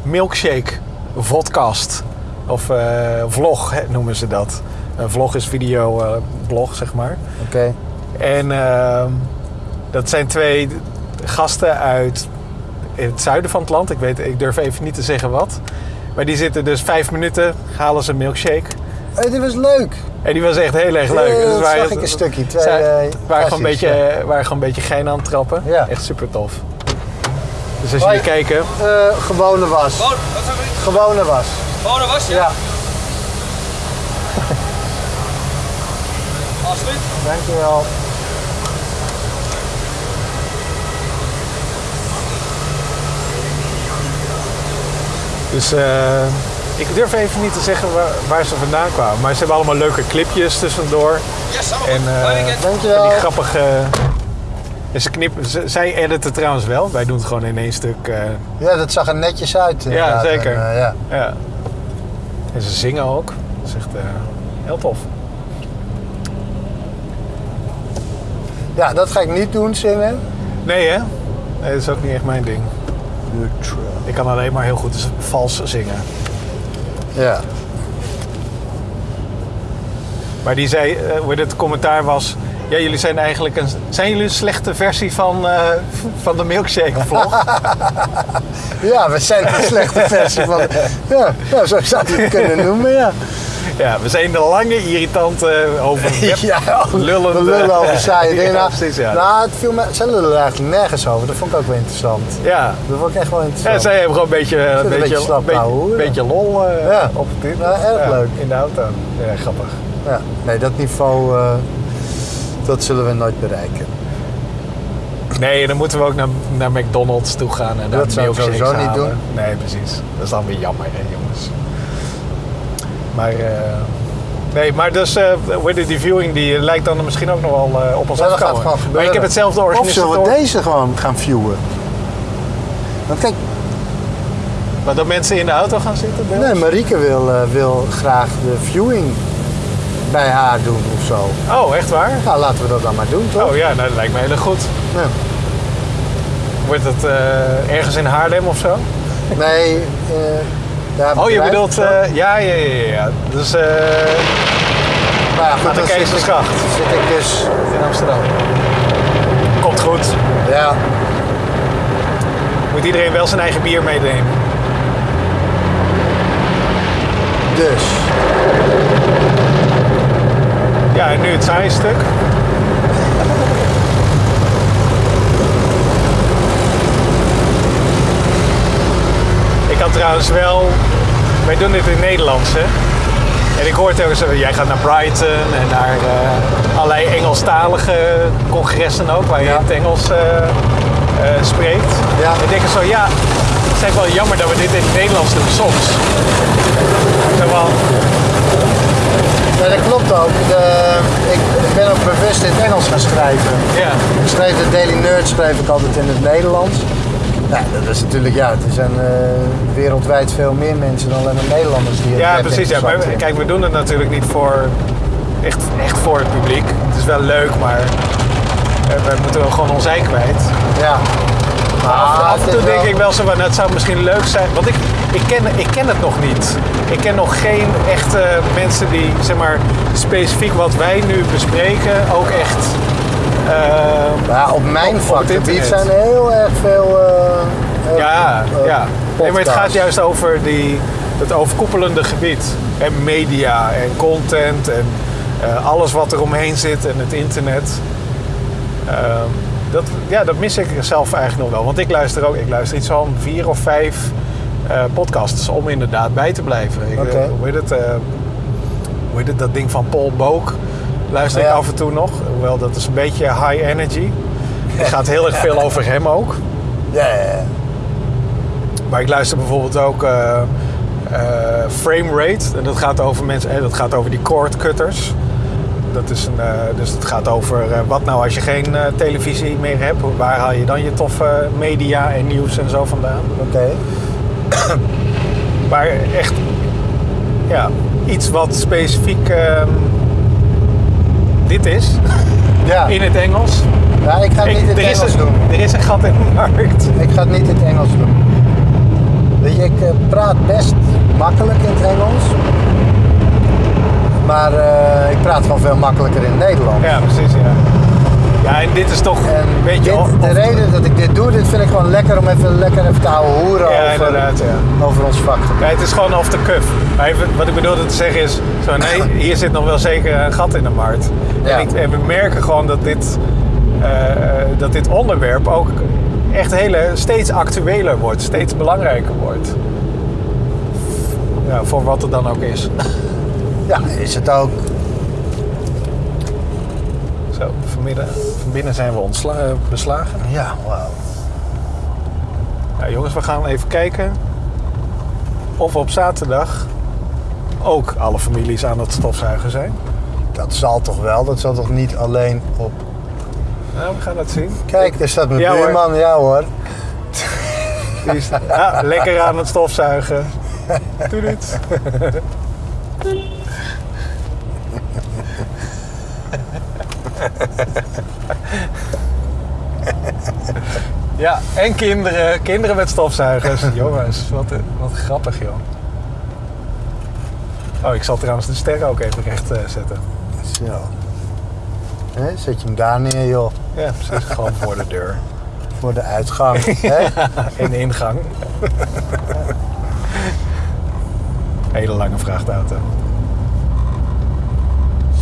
milkshake vodcast. Of vlog hè, noemen ze dat. Een vlog is video eh, blog, zeg maar. Oké. En ehm, dat zijn twee gasten uit het zuiden van het land. Ik, weet, ik durf even niet te zeggen wat. Maar die zitten dus vijf minuten, halen ze een milkshake. Hey, dit was leuk. En die was echt heel erg leuk. Ja, Dus dat wij- zag ik een stukje. Twee, zij- eh, waren, gewoon beetje, ja. waren gewoon een beetje gein aan het trappen. Ja. Echt super tof. Dus als jullie kijken, Eh, gewone was. Gewone was. Gewoon een was, ja? Alsjeblieft. dankjewel. Dus eh, ik durf even niet te zeggen waar, waar ze vandaan kwamen. Maar ze hebben allemaal leuke clipjes tussendoor. Ja, samen. En, eh, weekend. Dankjewel. En die grappige... En ze knippen, ze- zij editen trouwens wel. Wij doen het gewoon in één stuk. eh, Ja, dat zag er netjes uit. inderdaad. zeker. En, eh, ja. ja. En ze zingen ook. Dat is echt eh, heel tof. Ja, dat ga ik niet doen, zingen. Nee hè? Nee, dat is ook niet echt mijn ding. Ik kan alleen maar heel goed vals zingen. Ja. Maar die zei, eh, hoe het commentaar was... Ja, jullie zijn eigenlijk een... Zijn jullie een slechte versie van, eh, van de milkshake vlog? ja, we zijn een slechte versie van... Ja, ja, zo zou je het kunnen noemen, ja. Ja, we zijn de lange, irritante, over web Ja, we lullen over saaie dingen. Ja, Nou, precies, ja. Nou, het viel me, zij lullen er eigenlijk nergens over. Dat vond ik ook wel interessant. ja. Dat vond ik echt wel Ja, interessant. zij hebben gewoon een beetje, een een beetje, slap beetje, lol eh, Ja. op het Ja, erg leuk. In de auto. Ja, grappig. Ja, nee, dat niveau, eh, dat zullen we nooit bereiken. Nee, dan moeten we ook naar, naar McDonald's toe gaan en Dat zou ik milkshakes sowieso niet doen. Nee, precies. Dat is dan weer jammer, hè, jongens. Maar, eh, nee, maar dus, heet die viewing die lijkt dan misschien ook nog wel eh, op ons Ja, afkomen. gaat gewoon gebeuren. Maar ik heb hetzelfde Of zullen we deze gewoon gaan viewen? Want kijk, Maar dat mensen in de auto gaan zitten? nee? Marieke wil, wil graag de viewing bij haar doen of zo. Oh, echt waar? Nou, laten we dat dan maar doen, toch? Oh ja, nou, dat lijkt me heel erg goed. Ja. Wordt het eh, ergens in Haarlem of zo? Nee, Oh, je bedoelt, eh, ja, ja, ja, ja. Dus eh, Maar ja, goed, aan de dan zit ik- Keizersgracht Zit ik dus, in Amsterdam. Komt goed. ja, Moet iedereen wel zijn eigen bier meenemen. Dus, Ja, en nu het saaie stuk. Trouwens wel... Wij doen dit in het Nederlands, hè? En ik hoor telkens, eh, jij gaat naar Brighton en naar eh, allerlei Engelstalige congressen ook, waar je Ja. het Engels eh, spreekt. Ja. En ik denk zo, ja, het is echt wel jammer dat we dit in het Nederlands doen soms. Van, ja, dat klopt ook. De, ik, ik ben ook bewust in het Engels gaan schrijven. ja. Ik schreef de Daily Nerd schreef ik altijd in het Nederlands. Ja, dat is natuurlijk, ja, er zijn eh, wereldwijd veel meer mensen dan alleen maar Nederlanders die het Ja, precies. Ja. Maar vinden. kijk, we doen het natuurlijk niet voor echt, echt voor het publiek. Het is wel leuk, maar eh, we moeten wel gewoon ons ei kwijt. Ja. Maar af, af en toe denk wel- ik wel zo van, nou, het zou misschien leuk zijn. Want ik, ik, ken, ik ken het nog niet. Ik ken nog geen echte mensen die, zeg maar, specifiek wat wij nu bespreken, ook echt... eh, Ja, op mijn Op- het vakgebied zijn er heel erg veel. eh, Ja, eh, ja. Nee, maar het gaat juist over die, het overkoepelende gebied. En media en content en eh, alles wat er omheen zit en het internet. Ehm, dat, ja, dat mis ik zelf eigenlijk nog wel. Want ik luister ook, ik luister iets van vier of vijf eh, podcasts om inderdaad bij te blijven. Ik, eh, hoe, heet het, eh, hoe heet het, dat ding van Paul Book luister ik Ja. af en toe nog. Hoewel, dat is een beetje high energy. Het gaat heel erg veel over hem ook. Ja, ja, ja. Maar ik luister bijvoorbeeld ook eh, Frame Rate. En dat gaat over mensen, eh, dat gaat over die cord cutters. Dat is een, eh, dus het gaat over wat nou als je geen televisie meer hebt. Waar haal je dan je toffe media en nieuws en zo vandaan? Oké. Maar echt, ja, iets wat specifiek ehm, dit is Ja. in het Engels. ja, ik ga het niet in het Engels een, doen. er is een gat in de markt. Ik ga het niet in het Engels doen. Weet je, ik eh, praat best makkelijk in het Engels. Maar eh, ik praat gewoon veel makkelijker in het Nederlands. Ja, precies, ja. Ja, en dit is toch En een beetje... dit, de reden dat ik dit doe, dit vind ik gewoon lekker om even lekker even te houden hoeren Ja, over, inderdaad, ja. over ons. Ja, het is gewoon off the cuff. Maar even, wat ik bedoelde te zeggen is, zo, nee, hier zit nog wel zeker een gat in de markt. En, ik, en we merken gewoon dat dit, eh, dat dit onderwerp ook echt hele, steeds actueler wordt, steeds belangrijker wordt. Ja, voor wat het dan ook is. Ja, is het ook. Zo, vanmiddag, van binnen zijn we ontsla- eh, beslagen. Ja, wauw. Ja, jongens, we gaan even kijken of op zaterdag ook alle families aan het stofzuigen zijn. Dat zal toch wel, dat zal toch niet alleen op... Nou, we gaan het zien. Kijk, daar staat mijn Ja, hoor. buurman, ja hoor. Die is lekker aan het stofzuigen. Doe dit. Ja, en kinderen. Kinderen met stofzuigers. Jongens, wat, wat grappig joh. Oh, ik zal trouwens de sterren ook even recht eh, zetten. Zo. Hè, zet je hem daar neer, joh. Ja, precies. Gewoon voor de deur. Voor de uitgang. hè? In de ingang. Hele lange vrachtauto.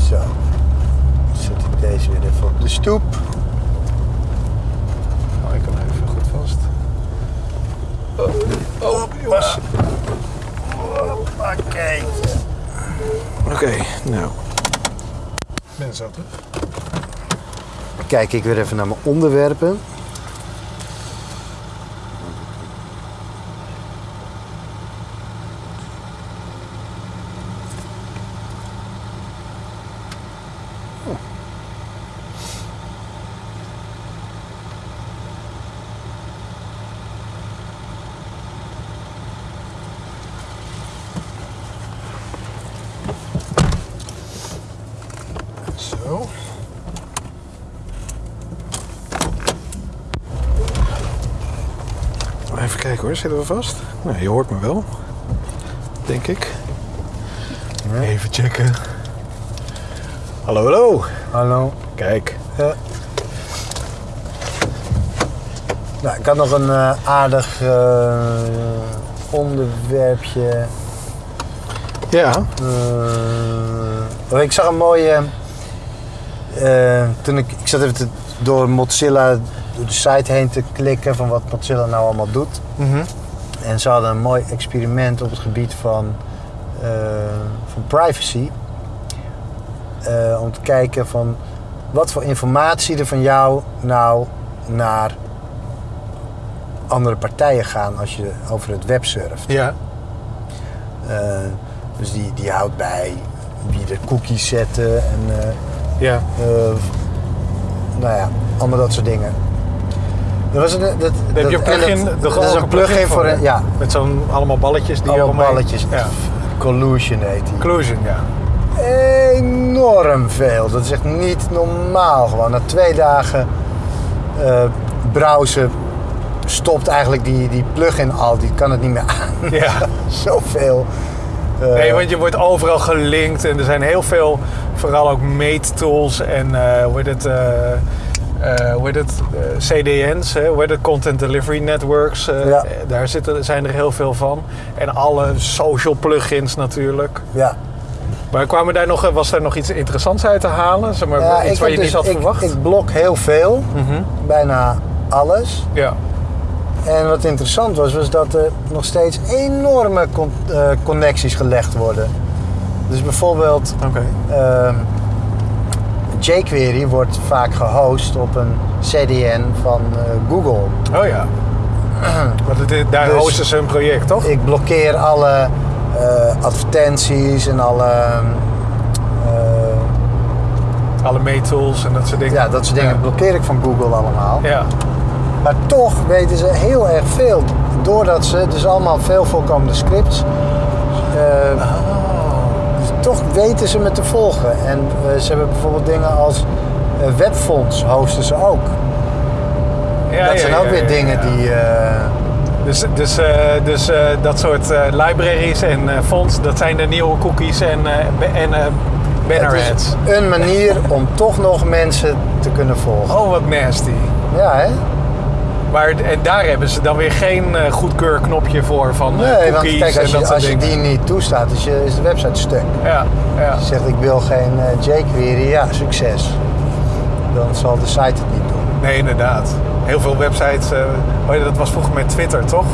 Zo. Dan zet ik deze weer even op de stoep. Oh, ik kan hem even goed vast. Oh, oh jongens. Oké. Oké, nou. Ben zo terug. Kijk ik weer even naar mijn onderwerpen. Zo. Even kijken hoor, zitten we vast? Nou, je hoort me wel. Denk ik. Even checken. Hallo, hallo. Hallo. Kijk. Ja. Nou, ik had nog een eh, aardig eh, onderwerpje. Ja. Eh, ik zag een mooie. Eh, toen ik, ik zat even te- door Mozilla, door de site heen te klikken van wat Mozilla nou allemaal doet. Mhm. En ze hadden een mooi experiment op het gebied van, eh, van privacy. Eh, om te kijken van wat voor informatie er van jou nou naar andere partijen gaan als je over het web surft. Ja. Dus die, die houdt bij wie de cookies zetten en Ja. eh, nou ja, allemaal dat soort dingen. Er was een, dat, heb je een dat- en plugin. Dat, dat is een plugin voor een, ja, Met zo'n allemaal balletjes die allemaal eromheen- balletjes. Ja. Collusion heet die. Inclusion, ja. Enorm veel. Dat is echt niet normaal gewoon. Na twee dagen eh browsen stopt eigenlijk die, die plugin al. Die kan het niet meer aan. Ja. Zoveel. eh, Nee, want je wordt overal gelinkt en er zijn heel veel, vooral ook meettools en eh hoe heet het, eh, eh, hoe heet het CDN's, hè, hoe heet het, Content Delivery Networks. Ja. Daar zitten, zijn er heel veel van. En alle social plugins natuurlijk. ja. Maar kwamen daar nog, was daar nog iets interessants uit te halen? Zeg maar, Ja, iets waar je heb niet dus- had ik, verwacht? Ik blok heel veel. Mhm. Bijna alles. Ja. En wat interessant was, was dat er nog steeds enorme con- connecties gelegd worden. Dus bijvoorbeeld ehm, jQuery wordt vaak gehost op een CDN van eh, Google. Oh ja. Want het, daar Dus- hosten ze een project, toch? Ik blokkeer alle eh, advertenties en alle eh, Alle meettools en dat soort dingen. ja, dat soort dingen Ja. blokkeer ik van Google allemaal. Ja. Maar toch weten ze heel erg veel. Doordat ze, dus allemaal veel voorkomende scripts. Weten ze me te volgen. En eh, ze hebben bijvoorbeeld dingen als eh, webfonts hosten ze ook. Ja, dat ja, zijn ja, ook weer dingen die. eh, Dus, dus, dus dat soort libraries en fonts, dat zijn de nieuwe cookies en, en banner ads. is een manier om toch nog mensen te kunnen volgen. Oh, wat nasty. Ja, hè? Maar en daar hebben ze dan weer geen eh, goedkeurknopje voor van eh, Nee, want kijk, en als dat je, als je die niet toestaat, is, je, is de website stuk. Ja, ja. Als je zegt ik wil geen eh, jQuery, ja, succes. Dan zal de site het niet doen. Nee, inderdaad. Heel veel websites, ja, dat was vroeger met Twitter, toch?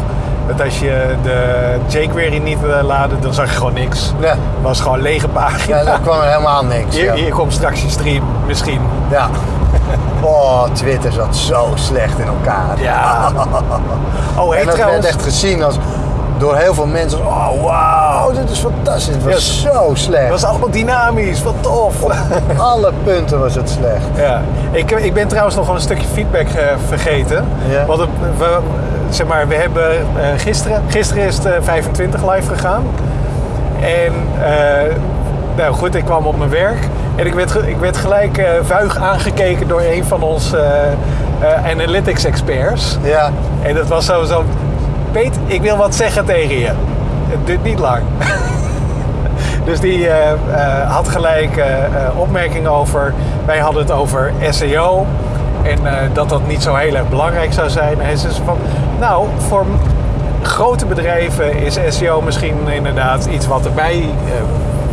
Dat als je de jQuery niet wilde laden, dan zag je gewoon niks. Ja. Het was gewoon lege pagina. Ja, dan kwam er helemaal niks. Hier, ja. hier komt straks je stream, misschien. Ja. Oh, Twitter zat zo slecht in elkaar. Ja. Oh, en hey, dat trouwens. werd echt gezien als door heel veel mensen. Oh, wauw, dit is fantastisch. Het was zo slecht. Het was allemaal dynamisch, wat tof. Op alle punten was het slecht. Ja, ik, ik ben trouwens nog wel een stukje feedback eh, vergeten. Ja. Want het- we, zeg maar, we hebben eh, gisteren, gisteren is het eh, 25 live gegaan. En eh, nou goed, ik kwam op mijn werk en ik werd, ik werd gelijk eh, vuig aangekeken door een van onze eh, eh, analytics experts. Ja, En dat was zo, zo, Peet, ik wil wat zeggen tegen je. Het duurt niet lang. dus die had gelijk opmerkingen over. Wij hadden het over SEO. En dat dat niet zo heel erg belangrijk zou zijn. En hij zei van, nou, voor grote bedrijven is SEO misschien inderdaad iets wat erbij,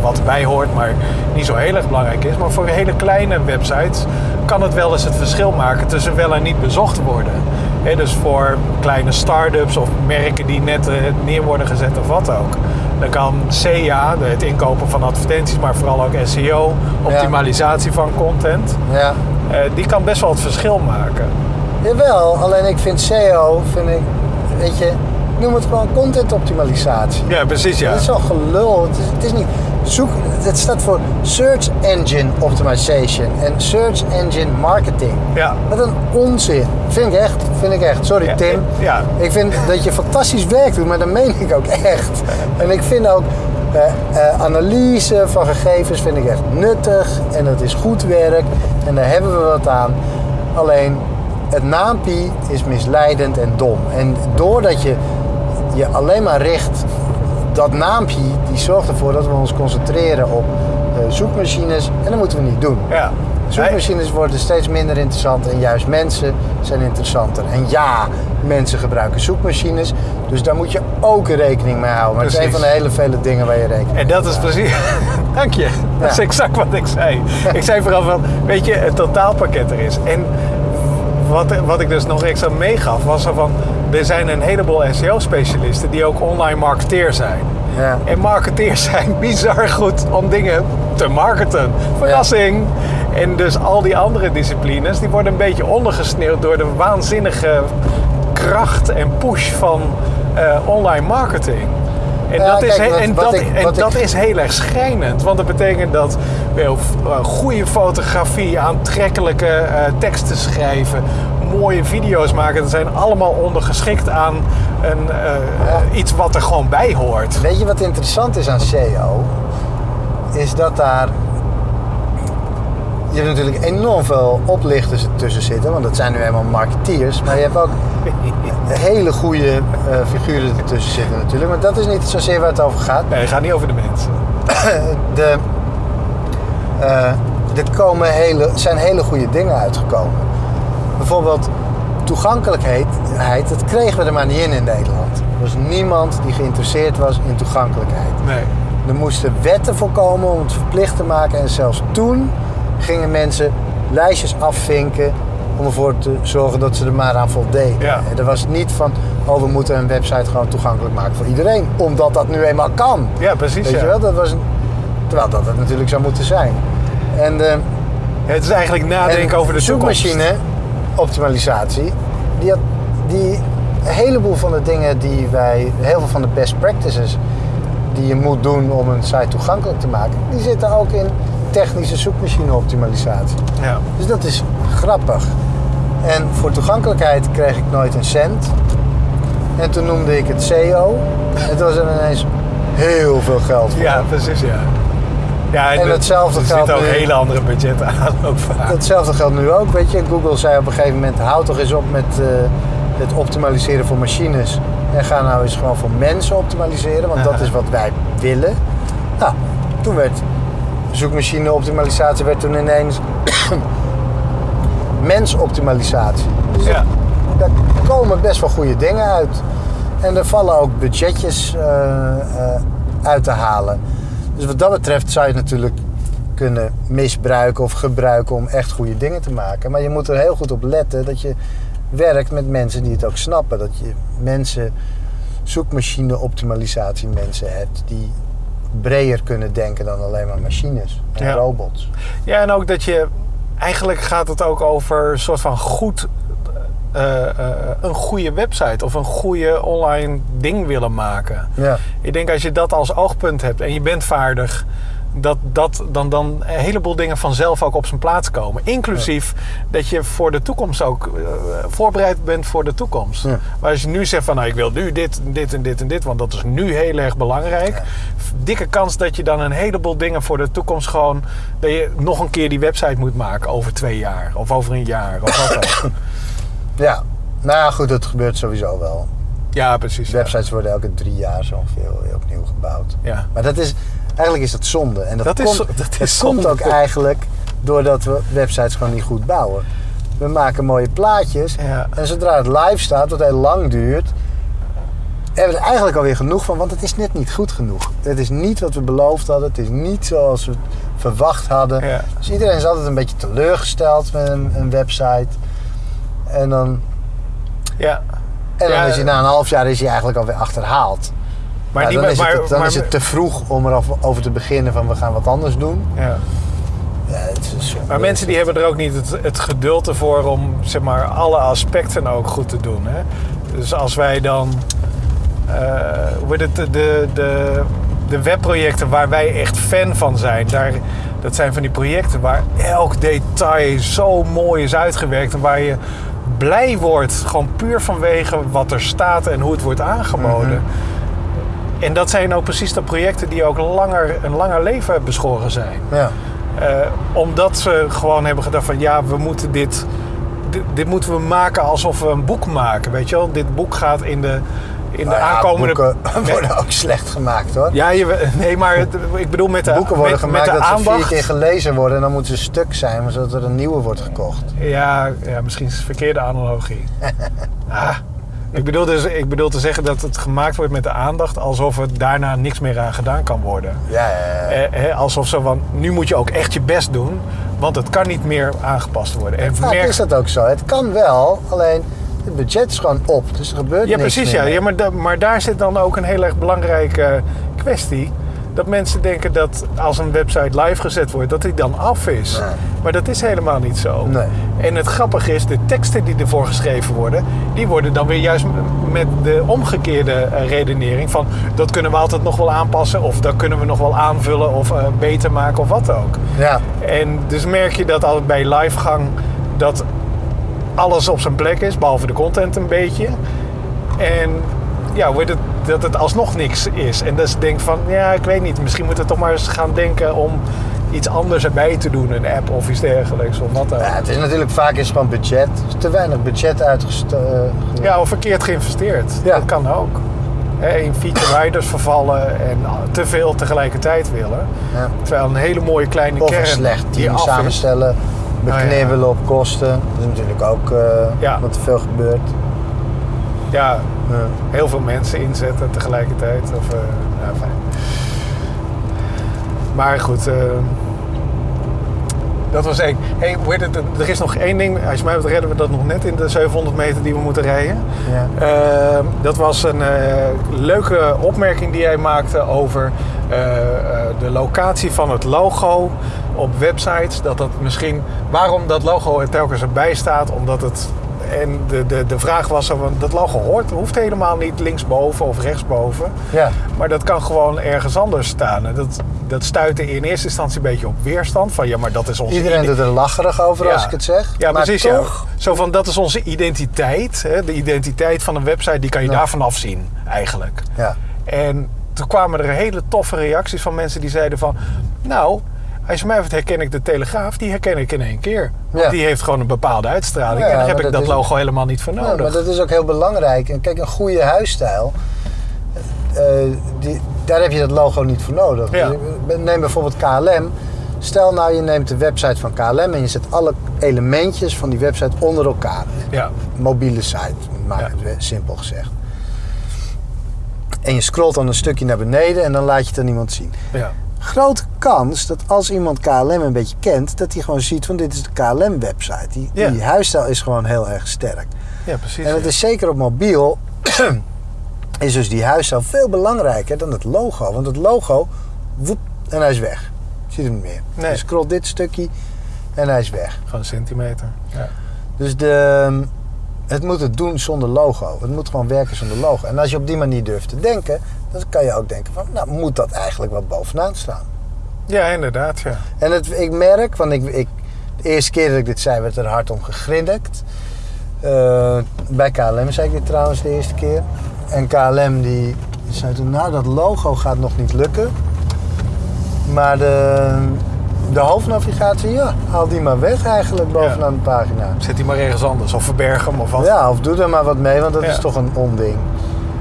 wat erbij hoort, maar niet zo heel erg belangrijk is. Maar voor hele kleine websites kan het wel eens het verschil maken tussen wel en niet bezocht worden. Dus voor kleine start-ups of merken die net eh, neer worden gezet of wat ook. Dan kan CA, het inkopen van advertenties, maar vooral ook SEO, optimalisatie van content, ja. eh, die kan best wel het verschil maken. Jawel, alleen ik vind SEO, vind ik, weet je, noem het gewoon content optimalisatie. Ja, precies ja. Dat is al gelul. Het is, het is niet. Zoek, het staat voor Search Engine Optimization en Search Engine Marketing. Ja. Wat een onzin. Vind ik echt. Vind ik echt. Sorry Ja, Tim. ja. Ik vind dat je fantastisch werk doet, maar dat meen ik ook echt. En ik vind ook eh, eh, analyse van gegevens vind ik echt nuttig en het is goed werk en daar hebben we wat aan. Alleen het naampie is misleidend en dom. En doordat je je alleen maar richt, dat naampje die zorgt ervoor dat we ons concentreren op eh, zoekmachines en dat moeten we niet doen. Ja. Zoekmachines worden steeds minder interessant en juist mensen zijn interessanter. En ja, mensen gebruiken zoekmachines, dus daar moet je ook rekening mee houden. Maar het is een van de hele vele dingen waar je rekening mee En dat is precies. Dank je. Dat is Ja. exact wat ik zei. Ik zei vooral van, weet je, het totaalpakket er is. En wat, wat ik dus nog extra meegaf, was er van, er zijn een heleboel SEO-specialisten die ook online marketeer zijn. Ja. En marketeers zijn bizar goed om dingen te marketen. Verrassing. En dus al die andere disciplines, die worden een beetje ondergesneeuwd door de waanzinnige kracht en push van eh, online marketing. En, Ja, dat, is, kijk, he- wat- en, wat dat, ik- en wat dat ik- is heel erg schrijnend. Want dat betekent dat wel, eh, goede fotografie, aantrekkelijke eh, teksten schrijven, mooie video's maken, dat zijn allemaal ondergeschikt aan een, eh, Ja. iets wat er gewoon bij hoort. Weet je wat interessant is aan SEO? Is dat daar. Je hebt natuurlijk enorm veel oplichters tussen zitten, want dat zijn nu eenmaal marketeers. Maar je hebt ook hele goede eh, figuren ertussen zitten natuurlijk. Maar dat is niet zozeer waar het over gaat. Nee, het gaat niet over de mensen. De, eh, er komen hele, zijn hele goede dingen uitgekomen. Bijvoorbeeld toegankelijkheid, dat kregen we er maar niet in in Nederland. Er was niemand die geïnteresseerd was in toegankelijkheid. Nee. Er moesten wetten voor komen om het verplicht te maken. En zelfs toen gingen mensen lijstjes afvinken om ervoor te zorgen dat ze er maar aan voldeden. Ja. En er was niet van, oh we moeten een website gewoon toegankelijk maken voor iedereen. Omdat dat nu eenmaal kan. Ja, precies. Weet ja. je wel, dat was een, terwijl dat het natuurlijk zou moeten zijn. En de, Het is eigenlijk nadenken en over de zoekmachine optimalisatie, die, had, die een heleboel van de dingen die wij, heel veel van de best practices die je moet doen om een site toegankelijk te maken, die zitten ook in technische zoekmachine optimalisatie. Ja. Dus dat is grappig. En voor toegankelijkheid kreeg ik nooit een cent. En toen noemde ik het SEO. En toen was er ineens heel veel geld voor. ja, precies. Ja. Ja, En er- hetzelfde er geldt zitten ook nu- hele andere budgetten aan ook vaak. Hetzelfde geldt nu ook, weet je. Google zei op een gegeven moment, houd toch eens op met eh, het optimaliseren voor machines. En ga nou eens gewoon voor mensen optimaliseren, want dat is wat wij willen. Nou, toen werd zoekmachine optimalisatie werd toen ineens mensoptimalisatie. Dus Ja. daar komen best wel goede dingen uit. En er vallen ook budgetjes eh, eh, uit te halen. Dus wat dat betreft zou je het natuurlijk kunnen misbruiken of gebruiken om echt goede dingen te maken. Maar je moet er heel goed op letten dat je werkt met mensen die het ook snappen. Dat je mensen, zoekmachine optimalisatie mensen hebt die breder kunnen denken dan alleen maar machines en Ja. robots. Ja, en ook dat je... Eigenlijk gaat het ook over een soort van goed... eh, eh, een goede website of een goede online ding willen maken. Ja. Ik denk als je dat als oogpunt hebt en je bent vaardig, dat, dat dan, dan een heleboel dingen vanzelf ook op zijn plaats komen. Inclusief dat je voor de toekomst ook eh, voorbereid bent voor de toekomst. Ja. Maar als je nu zegt van nou ik wil nu dit, dit en dit en dit, want dat is nu heel erg belangrijk. Ja. Dikke kans dat je dan een heleboel dingen voor de toekomst gewoon, dat je nog een keer die website moet maken over twee jaar of over een jaar of wat ook. ja, nou ja, goed, dat gebeurt sowieso wel. Ja, precies. ja. Websites worden elke drie jaar zo ongeveer opnieuw gebouwd. Ja. Maar dat is, eigenlijk is dat zonde. En dat, komt, dat is komt zonde. ook eigenlijk doordat we websites gewoon niet goed bouwen. We maken mooie plaatjes Ja. en zodra het live staat, wat heel lang duurt, hebben we er eigenlijk alweer genoeg van, want het is net niet goed genoeg. Het is niet wat we beloofd hadden, het is niet zoals we het verwacht hadden. Ja. Dus iedereen is altijd een beetje teleurgesteld met een, een website. En dan, Ja. en dan Ja, is hij na een half jaar is hij eigenlijk alweer achterhaald. Maar, dan is, maar, het, dan maar- is het te vroeg om erover te beginnen van we gaan wat anders doen. ja. Ja, het is zonde. Maar mensen die hebben er ook niet het, het geduld ervoor om zeg maar, alle aspecten ook goed te doen. Hè? Dus als wij dan. heet het, de, de, de, de webprojecten waar wij echt fan van zijn, daar, dat zijn van die projecten waar elk detail zo mooi is uitgewerkt en waar je blij wordt, gewoon puur vanwege wat er staat en hoe het wordt aangeboden. En dat zijn ook precies de projecten die ook langer, een langer leven beschoren zijn. Ja, Eh, omdat ze gewoon hebben gedacht van ja, we moeten dit, dit, dit moeten we maken alsof we een boek maken. Weet je wel, dit boek gaat in de, in de Nou ja, aankomende... boeken worden ook slecht gemaakt hoor. Ja, je, nee, maar het- ik bedoel met de, boeken worden met, gemaakt met de dat ze aandacht. vier keer gelezen worden en dan moeten ze stuk zijn, zodat er een nieuwe wordt gekocht. Ja, ja, misschien is het verkeerde analogie. ah, ik, bedoel dus, ik bedoel te zeggen dat het gemaakt wordt met de aandacht alsof er daarna niks meer aan gedaan kan worden. Ja, ja, ja. Eh, alsof zo van, nu moet je ook echt je best doen, want het kan niet meer aangepast worden. En Vaak merk- is dat ook zo. Het kan wel, alleen het budget is gewoon op, dus er gebeurt Ja, niks precies. meer Ja. mee. Ja, maar, da- maar daar zit dan ook een heel erg belangrijke kwestie. Dat mensen denken dat als een website live gezet wordt, dat die dan af is. Nee. Maar dat is helemaal niet zo. Nee. En het grappige is, de teksten die ervoor geschreven worden, die worden dan weer juist met de omgekeerde eh, redenering van dat kunnen we altijd nog wel aanpassen of dat kunnen we nog wel aanvullen of eh, beter maken of wat ook. Ja, En dus merk je dat al bij livegang dat alles op zijn plek is, behalve de content een beetje. En ja, het, dat het alsnog niks is. En dus denk van, ja, ik weet niet, misschien moeten we toch maar eens gaan denken om iets anders erbij te doen, een app of iets dergelijks of wat dan. ja, het is natuurlijk vaak is gewoon budget. Is te weinig budget uitgestoken. Ja, of verkeerd geïnvesteerd. Ja. Dat kan ook. In feature riders vervallen en te veel tegelijkertijd willen. Ja. Terwijl een hele mooie kleine Of kern slecht die team af is. Beknibbelen op kosten. Dat is natuurlijk ook eh, Ja. wat te veel gebeurt. Ja, heel veel mensen inzetten tegelijkertijd. Of, eh, ja, fijn. Maar goed, eh, dat was één. Hey, het? er is nog één ding. Als je mij betreft redden we dat nog net in de 700 meter die we moeten rijden. Ja. Eh, dat was een leuke opmerking die jij maakte over de locatie van het logo op websites. Dat dat misschien, waarom dat logo er telkens erbij staat, omdat het. En de, de, de vraag was: van, dat logo hoort, hoeft helemaal niet linksboven of rechtsboven. Ja. Maar dat kan gewoon ergens anders staan. En dat, dat stuitte in eerste instantie een beetje op weerstand. Van ja, maar dat is onze Iedereen doet er lacherig over als ik het zeg. ja, maar precies. toch, Ja. Zo van, dat is onze identiteit. Hè? De identiteit van een website, die kan je Ja. daarvan afzien, eigenlijk. Ja. En toen kwamen er hele toffe reacties van mensen die zeiden van... Nou, als je mij heeft herken ik de Telegraaf, die herken ik in één keer. Want Ja. die heeft gewoon een bepaalde uitstraling. Ja, en daar heb ik dat dat is- logo helemaal niet voor Ja, nodig. maar dat is ook heel belangrijk. En kijk, een goede huisstijl, eh, die, daar heb je dat logo niet voor nodig. Ja. Neem bijvoorbeeld KLM. Stel nou, je neemt de website van KLM en je zet alle elementjes van die website onder elkaar. Ja, Mobiele site, maak het simpel gezegd. En je scrolt dan een stukje naar beneden en dan laat je het aan iemand zien. ja. Grote kans dat als iemand KLM een beetje kent, dat hij gewoon ziet van dit is de KLM-website. Die, Ja. die huisstijl is gewoon heel erg sterk. ja precies. En het is zeker op mobiel, is dus die huisstijl veel belangrijker dan het logo. Want het logo, woep, en hij is weg. Je ziet hem niet meer. Nee. Je scrolt dit stukje en hij is weg. Gewoon een centimeter. Ja. Dus de, het moet het doen zonder logo. Het moet gewoon werken zonder logo. En als je op die manier durft te denken, dan kan je ook denken van, nou moet dat eigenlijk wel bovenaan staan. ja, inderdaad. Ja. En het, ik merk, want ik, ik, de eerste keer dat ik dit zei, werd er hard om gegrinnikt. Eh, bij KLM zei ik dit trouwens de eerste keer. En KLM die zei toen, nou dat logo gaat nog niet lukken. Maar de, de hoofdnavigatie, ja, haal die maar weg eigenlijk bovenaan de pagina. Zet die maar ergens anders. Of verberg hem of wat. Ja, of doe er maar wat mee, want dat Ja. is toch een onding.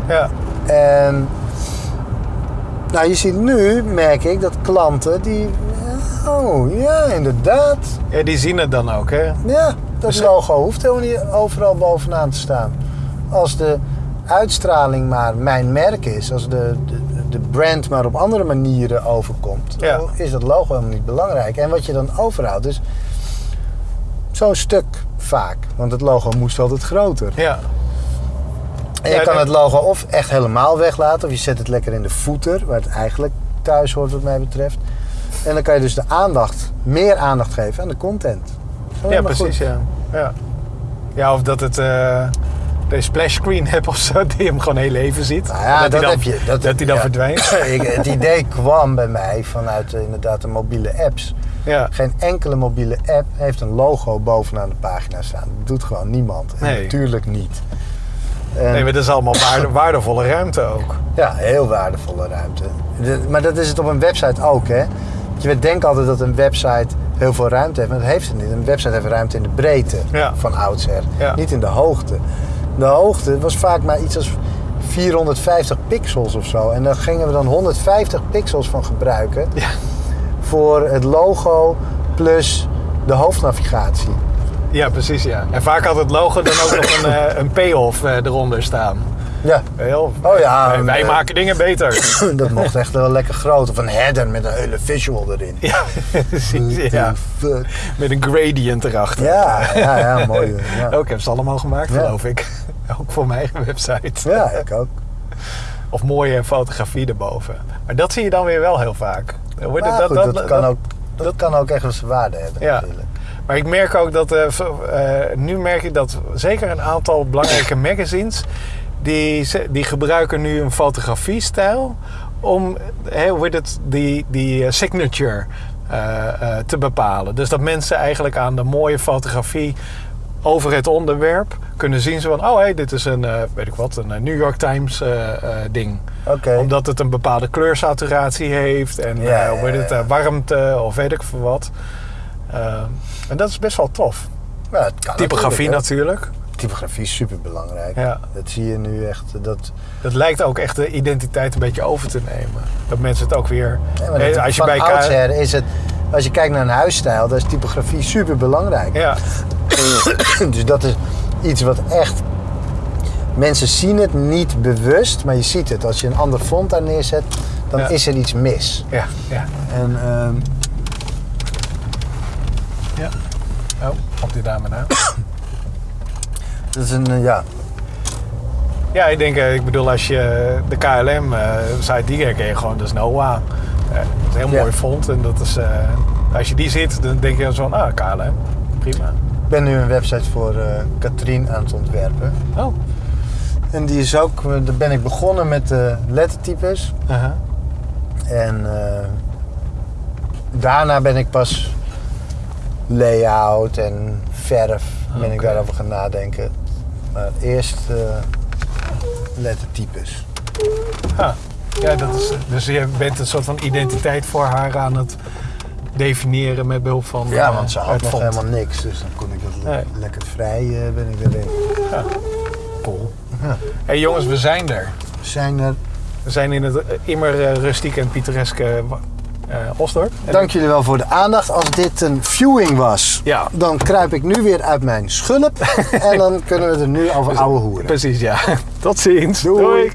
Ja. En nou, je ziet nu, merk ik, dat klanten die... Oh, ja, inderdaad. Ja, die zien het dan ook, hè? Ja, dat Dus- logo hoeft helemaal niet overal bovenaan te staan. Als de uitstraling maar mijn merk is, als de, de, de brand maar op andere manieren overkomt, Ja. is dat logo helemaal niet belangrijk. En wat je dan overhoudt is zo'n stuk vaak. Want het logo moest altijd groter. Ja. En je Ja, kan het logo of echt helemaal weglaten, of je zet het lekker in de voeter, waar het eigenlijk thuis hoort wat mij betreft. En dan kan je dus de aandacht, meer aandacht geven aan de content. Ja, precies, ja. ja. Ja, of dat het de splash screen hebt of zo, die hem gewoon heel even ziet. Nou ja, dat, dan, heb je. Dat, dat hij dan ja. verdwijnt. Ik- het idee kwam bij mij vanuit eh, inderdaad de mobiele apps. Ja. Geen enkele mobiele app heeft een logo bovenaan de pagina staan. Dat doet gewoon niemand. En Nee. Natuurlijk niet. En, Nee, maar dat is allemaal waarde- waardevolle ruimte ook. Ja, heel waardevolle ruimte. De- maar dat is het op een website ook, hè? Want Je denkt altijd dat een website heel veel ruimte heeft, maar dat heeft het niet. Een website heeft ruimte in de breedte Ja. van oudsher, Ja. niet in de hoogte. De hoogte was vaak maar iets als 450 pixels of zo. En daar gingen we dan 150 pixels van gebruiken Ja. voor het logo plus de hoofdnavigatie. Ja, precies ja. En vaak had het logo dan ook nog een, eh, een payoff eh, eronder staan. Ja, Heel, Oh ja, wij, wij maken dingen beter. dat mocht echt wel lekker groot. Of een header met een hele visual erin. ja, precies ja. Fuck. Met een gradient erachter. Ja, ja, ja, mooi. Ja. Ook heb ze allemaal gemaakt, Ja. geloof ik. Ook voor mijn eigen website. ja, ik ook. Of mooie fotografie erboven. Maar dat zie je dan weer wel heel vaak. Dan wordt het- Maar goed, dat, kan ook, dat, dat- kan ook echt wel zijn waarde hebben Ja. natuurlijk. Maar ik merk ook dat, eh, eh, nu merk ik dat zeker een aantal belangrijke magazines, die, die gebruiken nu een fotografiestijl om hoe het, die, die eh, signature te bepalen. Dus dat mensen eigenlijk aan de mooie fotografie over het onderwerp kunnen zien zo van, oh hé, dit is een, weet ik wat, een New York Times ding. Omdat het een bepaalde kleursaturatie heeft en Ja, ja, het, warmte of weet ik veel wat. Eh, en dat is best wel tof. Ja, het kan Typografie natuurlijk. Typografie is super belangrijk. Ja. Dat zie je nu echt. Dat, Dat lijkt ook echt de identiteit een beetje over te nemen. Dat mensen het ook weer... Ja, maar Eh, dat- als je van bij oudsher is het, als je kijkt naar een huisstijl, dan is typografie super belangrijk. Ja, dus dat is iets wat echt. Mensen zien het niet bewust, maar je ziet het. Als je een ander font daar neerzet, dan Ja. is er iets mis. ja, ja. En ehm, ja. Oh, komt die dame nou? dat is een, eh, ja. Ja, ik denk, eh, ik bedoel, als je de KLM eh site die herken je gewoon, dat is Noah. Eh, dat is een heel Ja. mooi font en dat is... eh, als je die ziet, dan denk je zo van, ah, KLM, prima. Ik ben nu een website voor eh Katrien aan het ontwerpen. Oh, En die is ook, eh, daar ben ik begonnen met de lettertypes. aha. En eh, daarna ben ik pas layout en verf ben ik daarover gaan nadenken. Maar eerst eh, lettertypes. Ah, ja, dat is, dus je bent een soort van identiteit voor haar aan het definiëren met behulp van Ja, eh, want ze had het nog helemaal niks. Dus dan kon ik dat le- Nee. lekker vrij eh, ben ik erin. Cool. Ja. hey, jongens, we zijn er. We zijn er. We zijn in het eh, immer rustieke en pittoreske eh Dank jullie wel voor de aandacht. Als dit een viewing was, Ja. dan kruip ik nu weer uit mijn schulp. en dan kunnen we er nu over ouwe hoeren. Precies, ja. Tot ziens. Doei.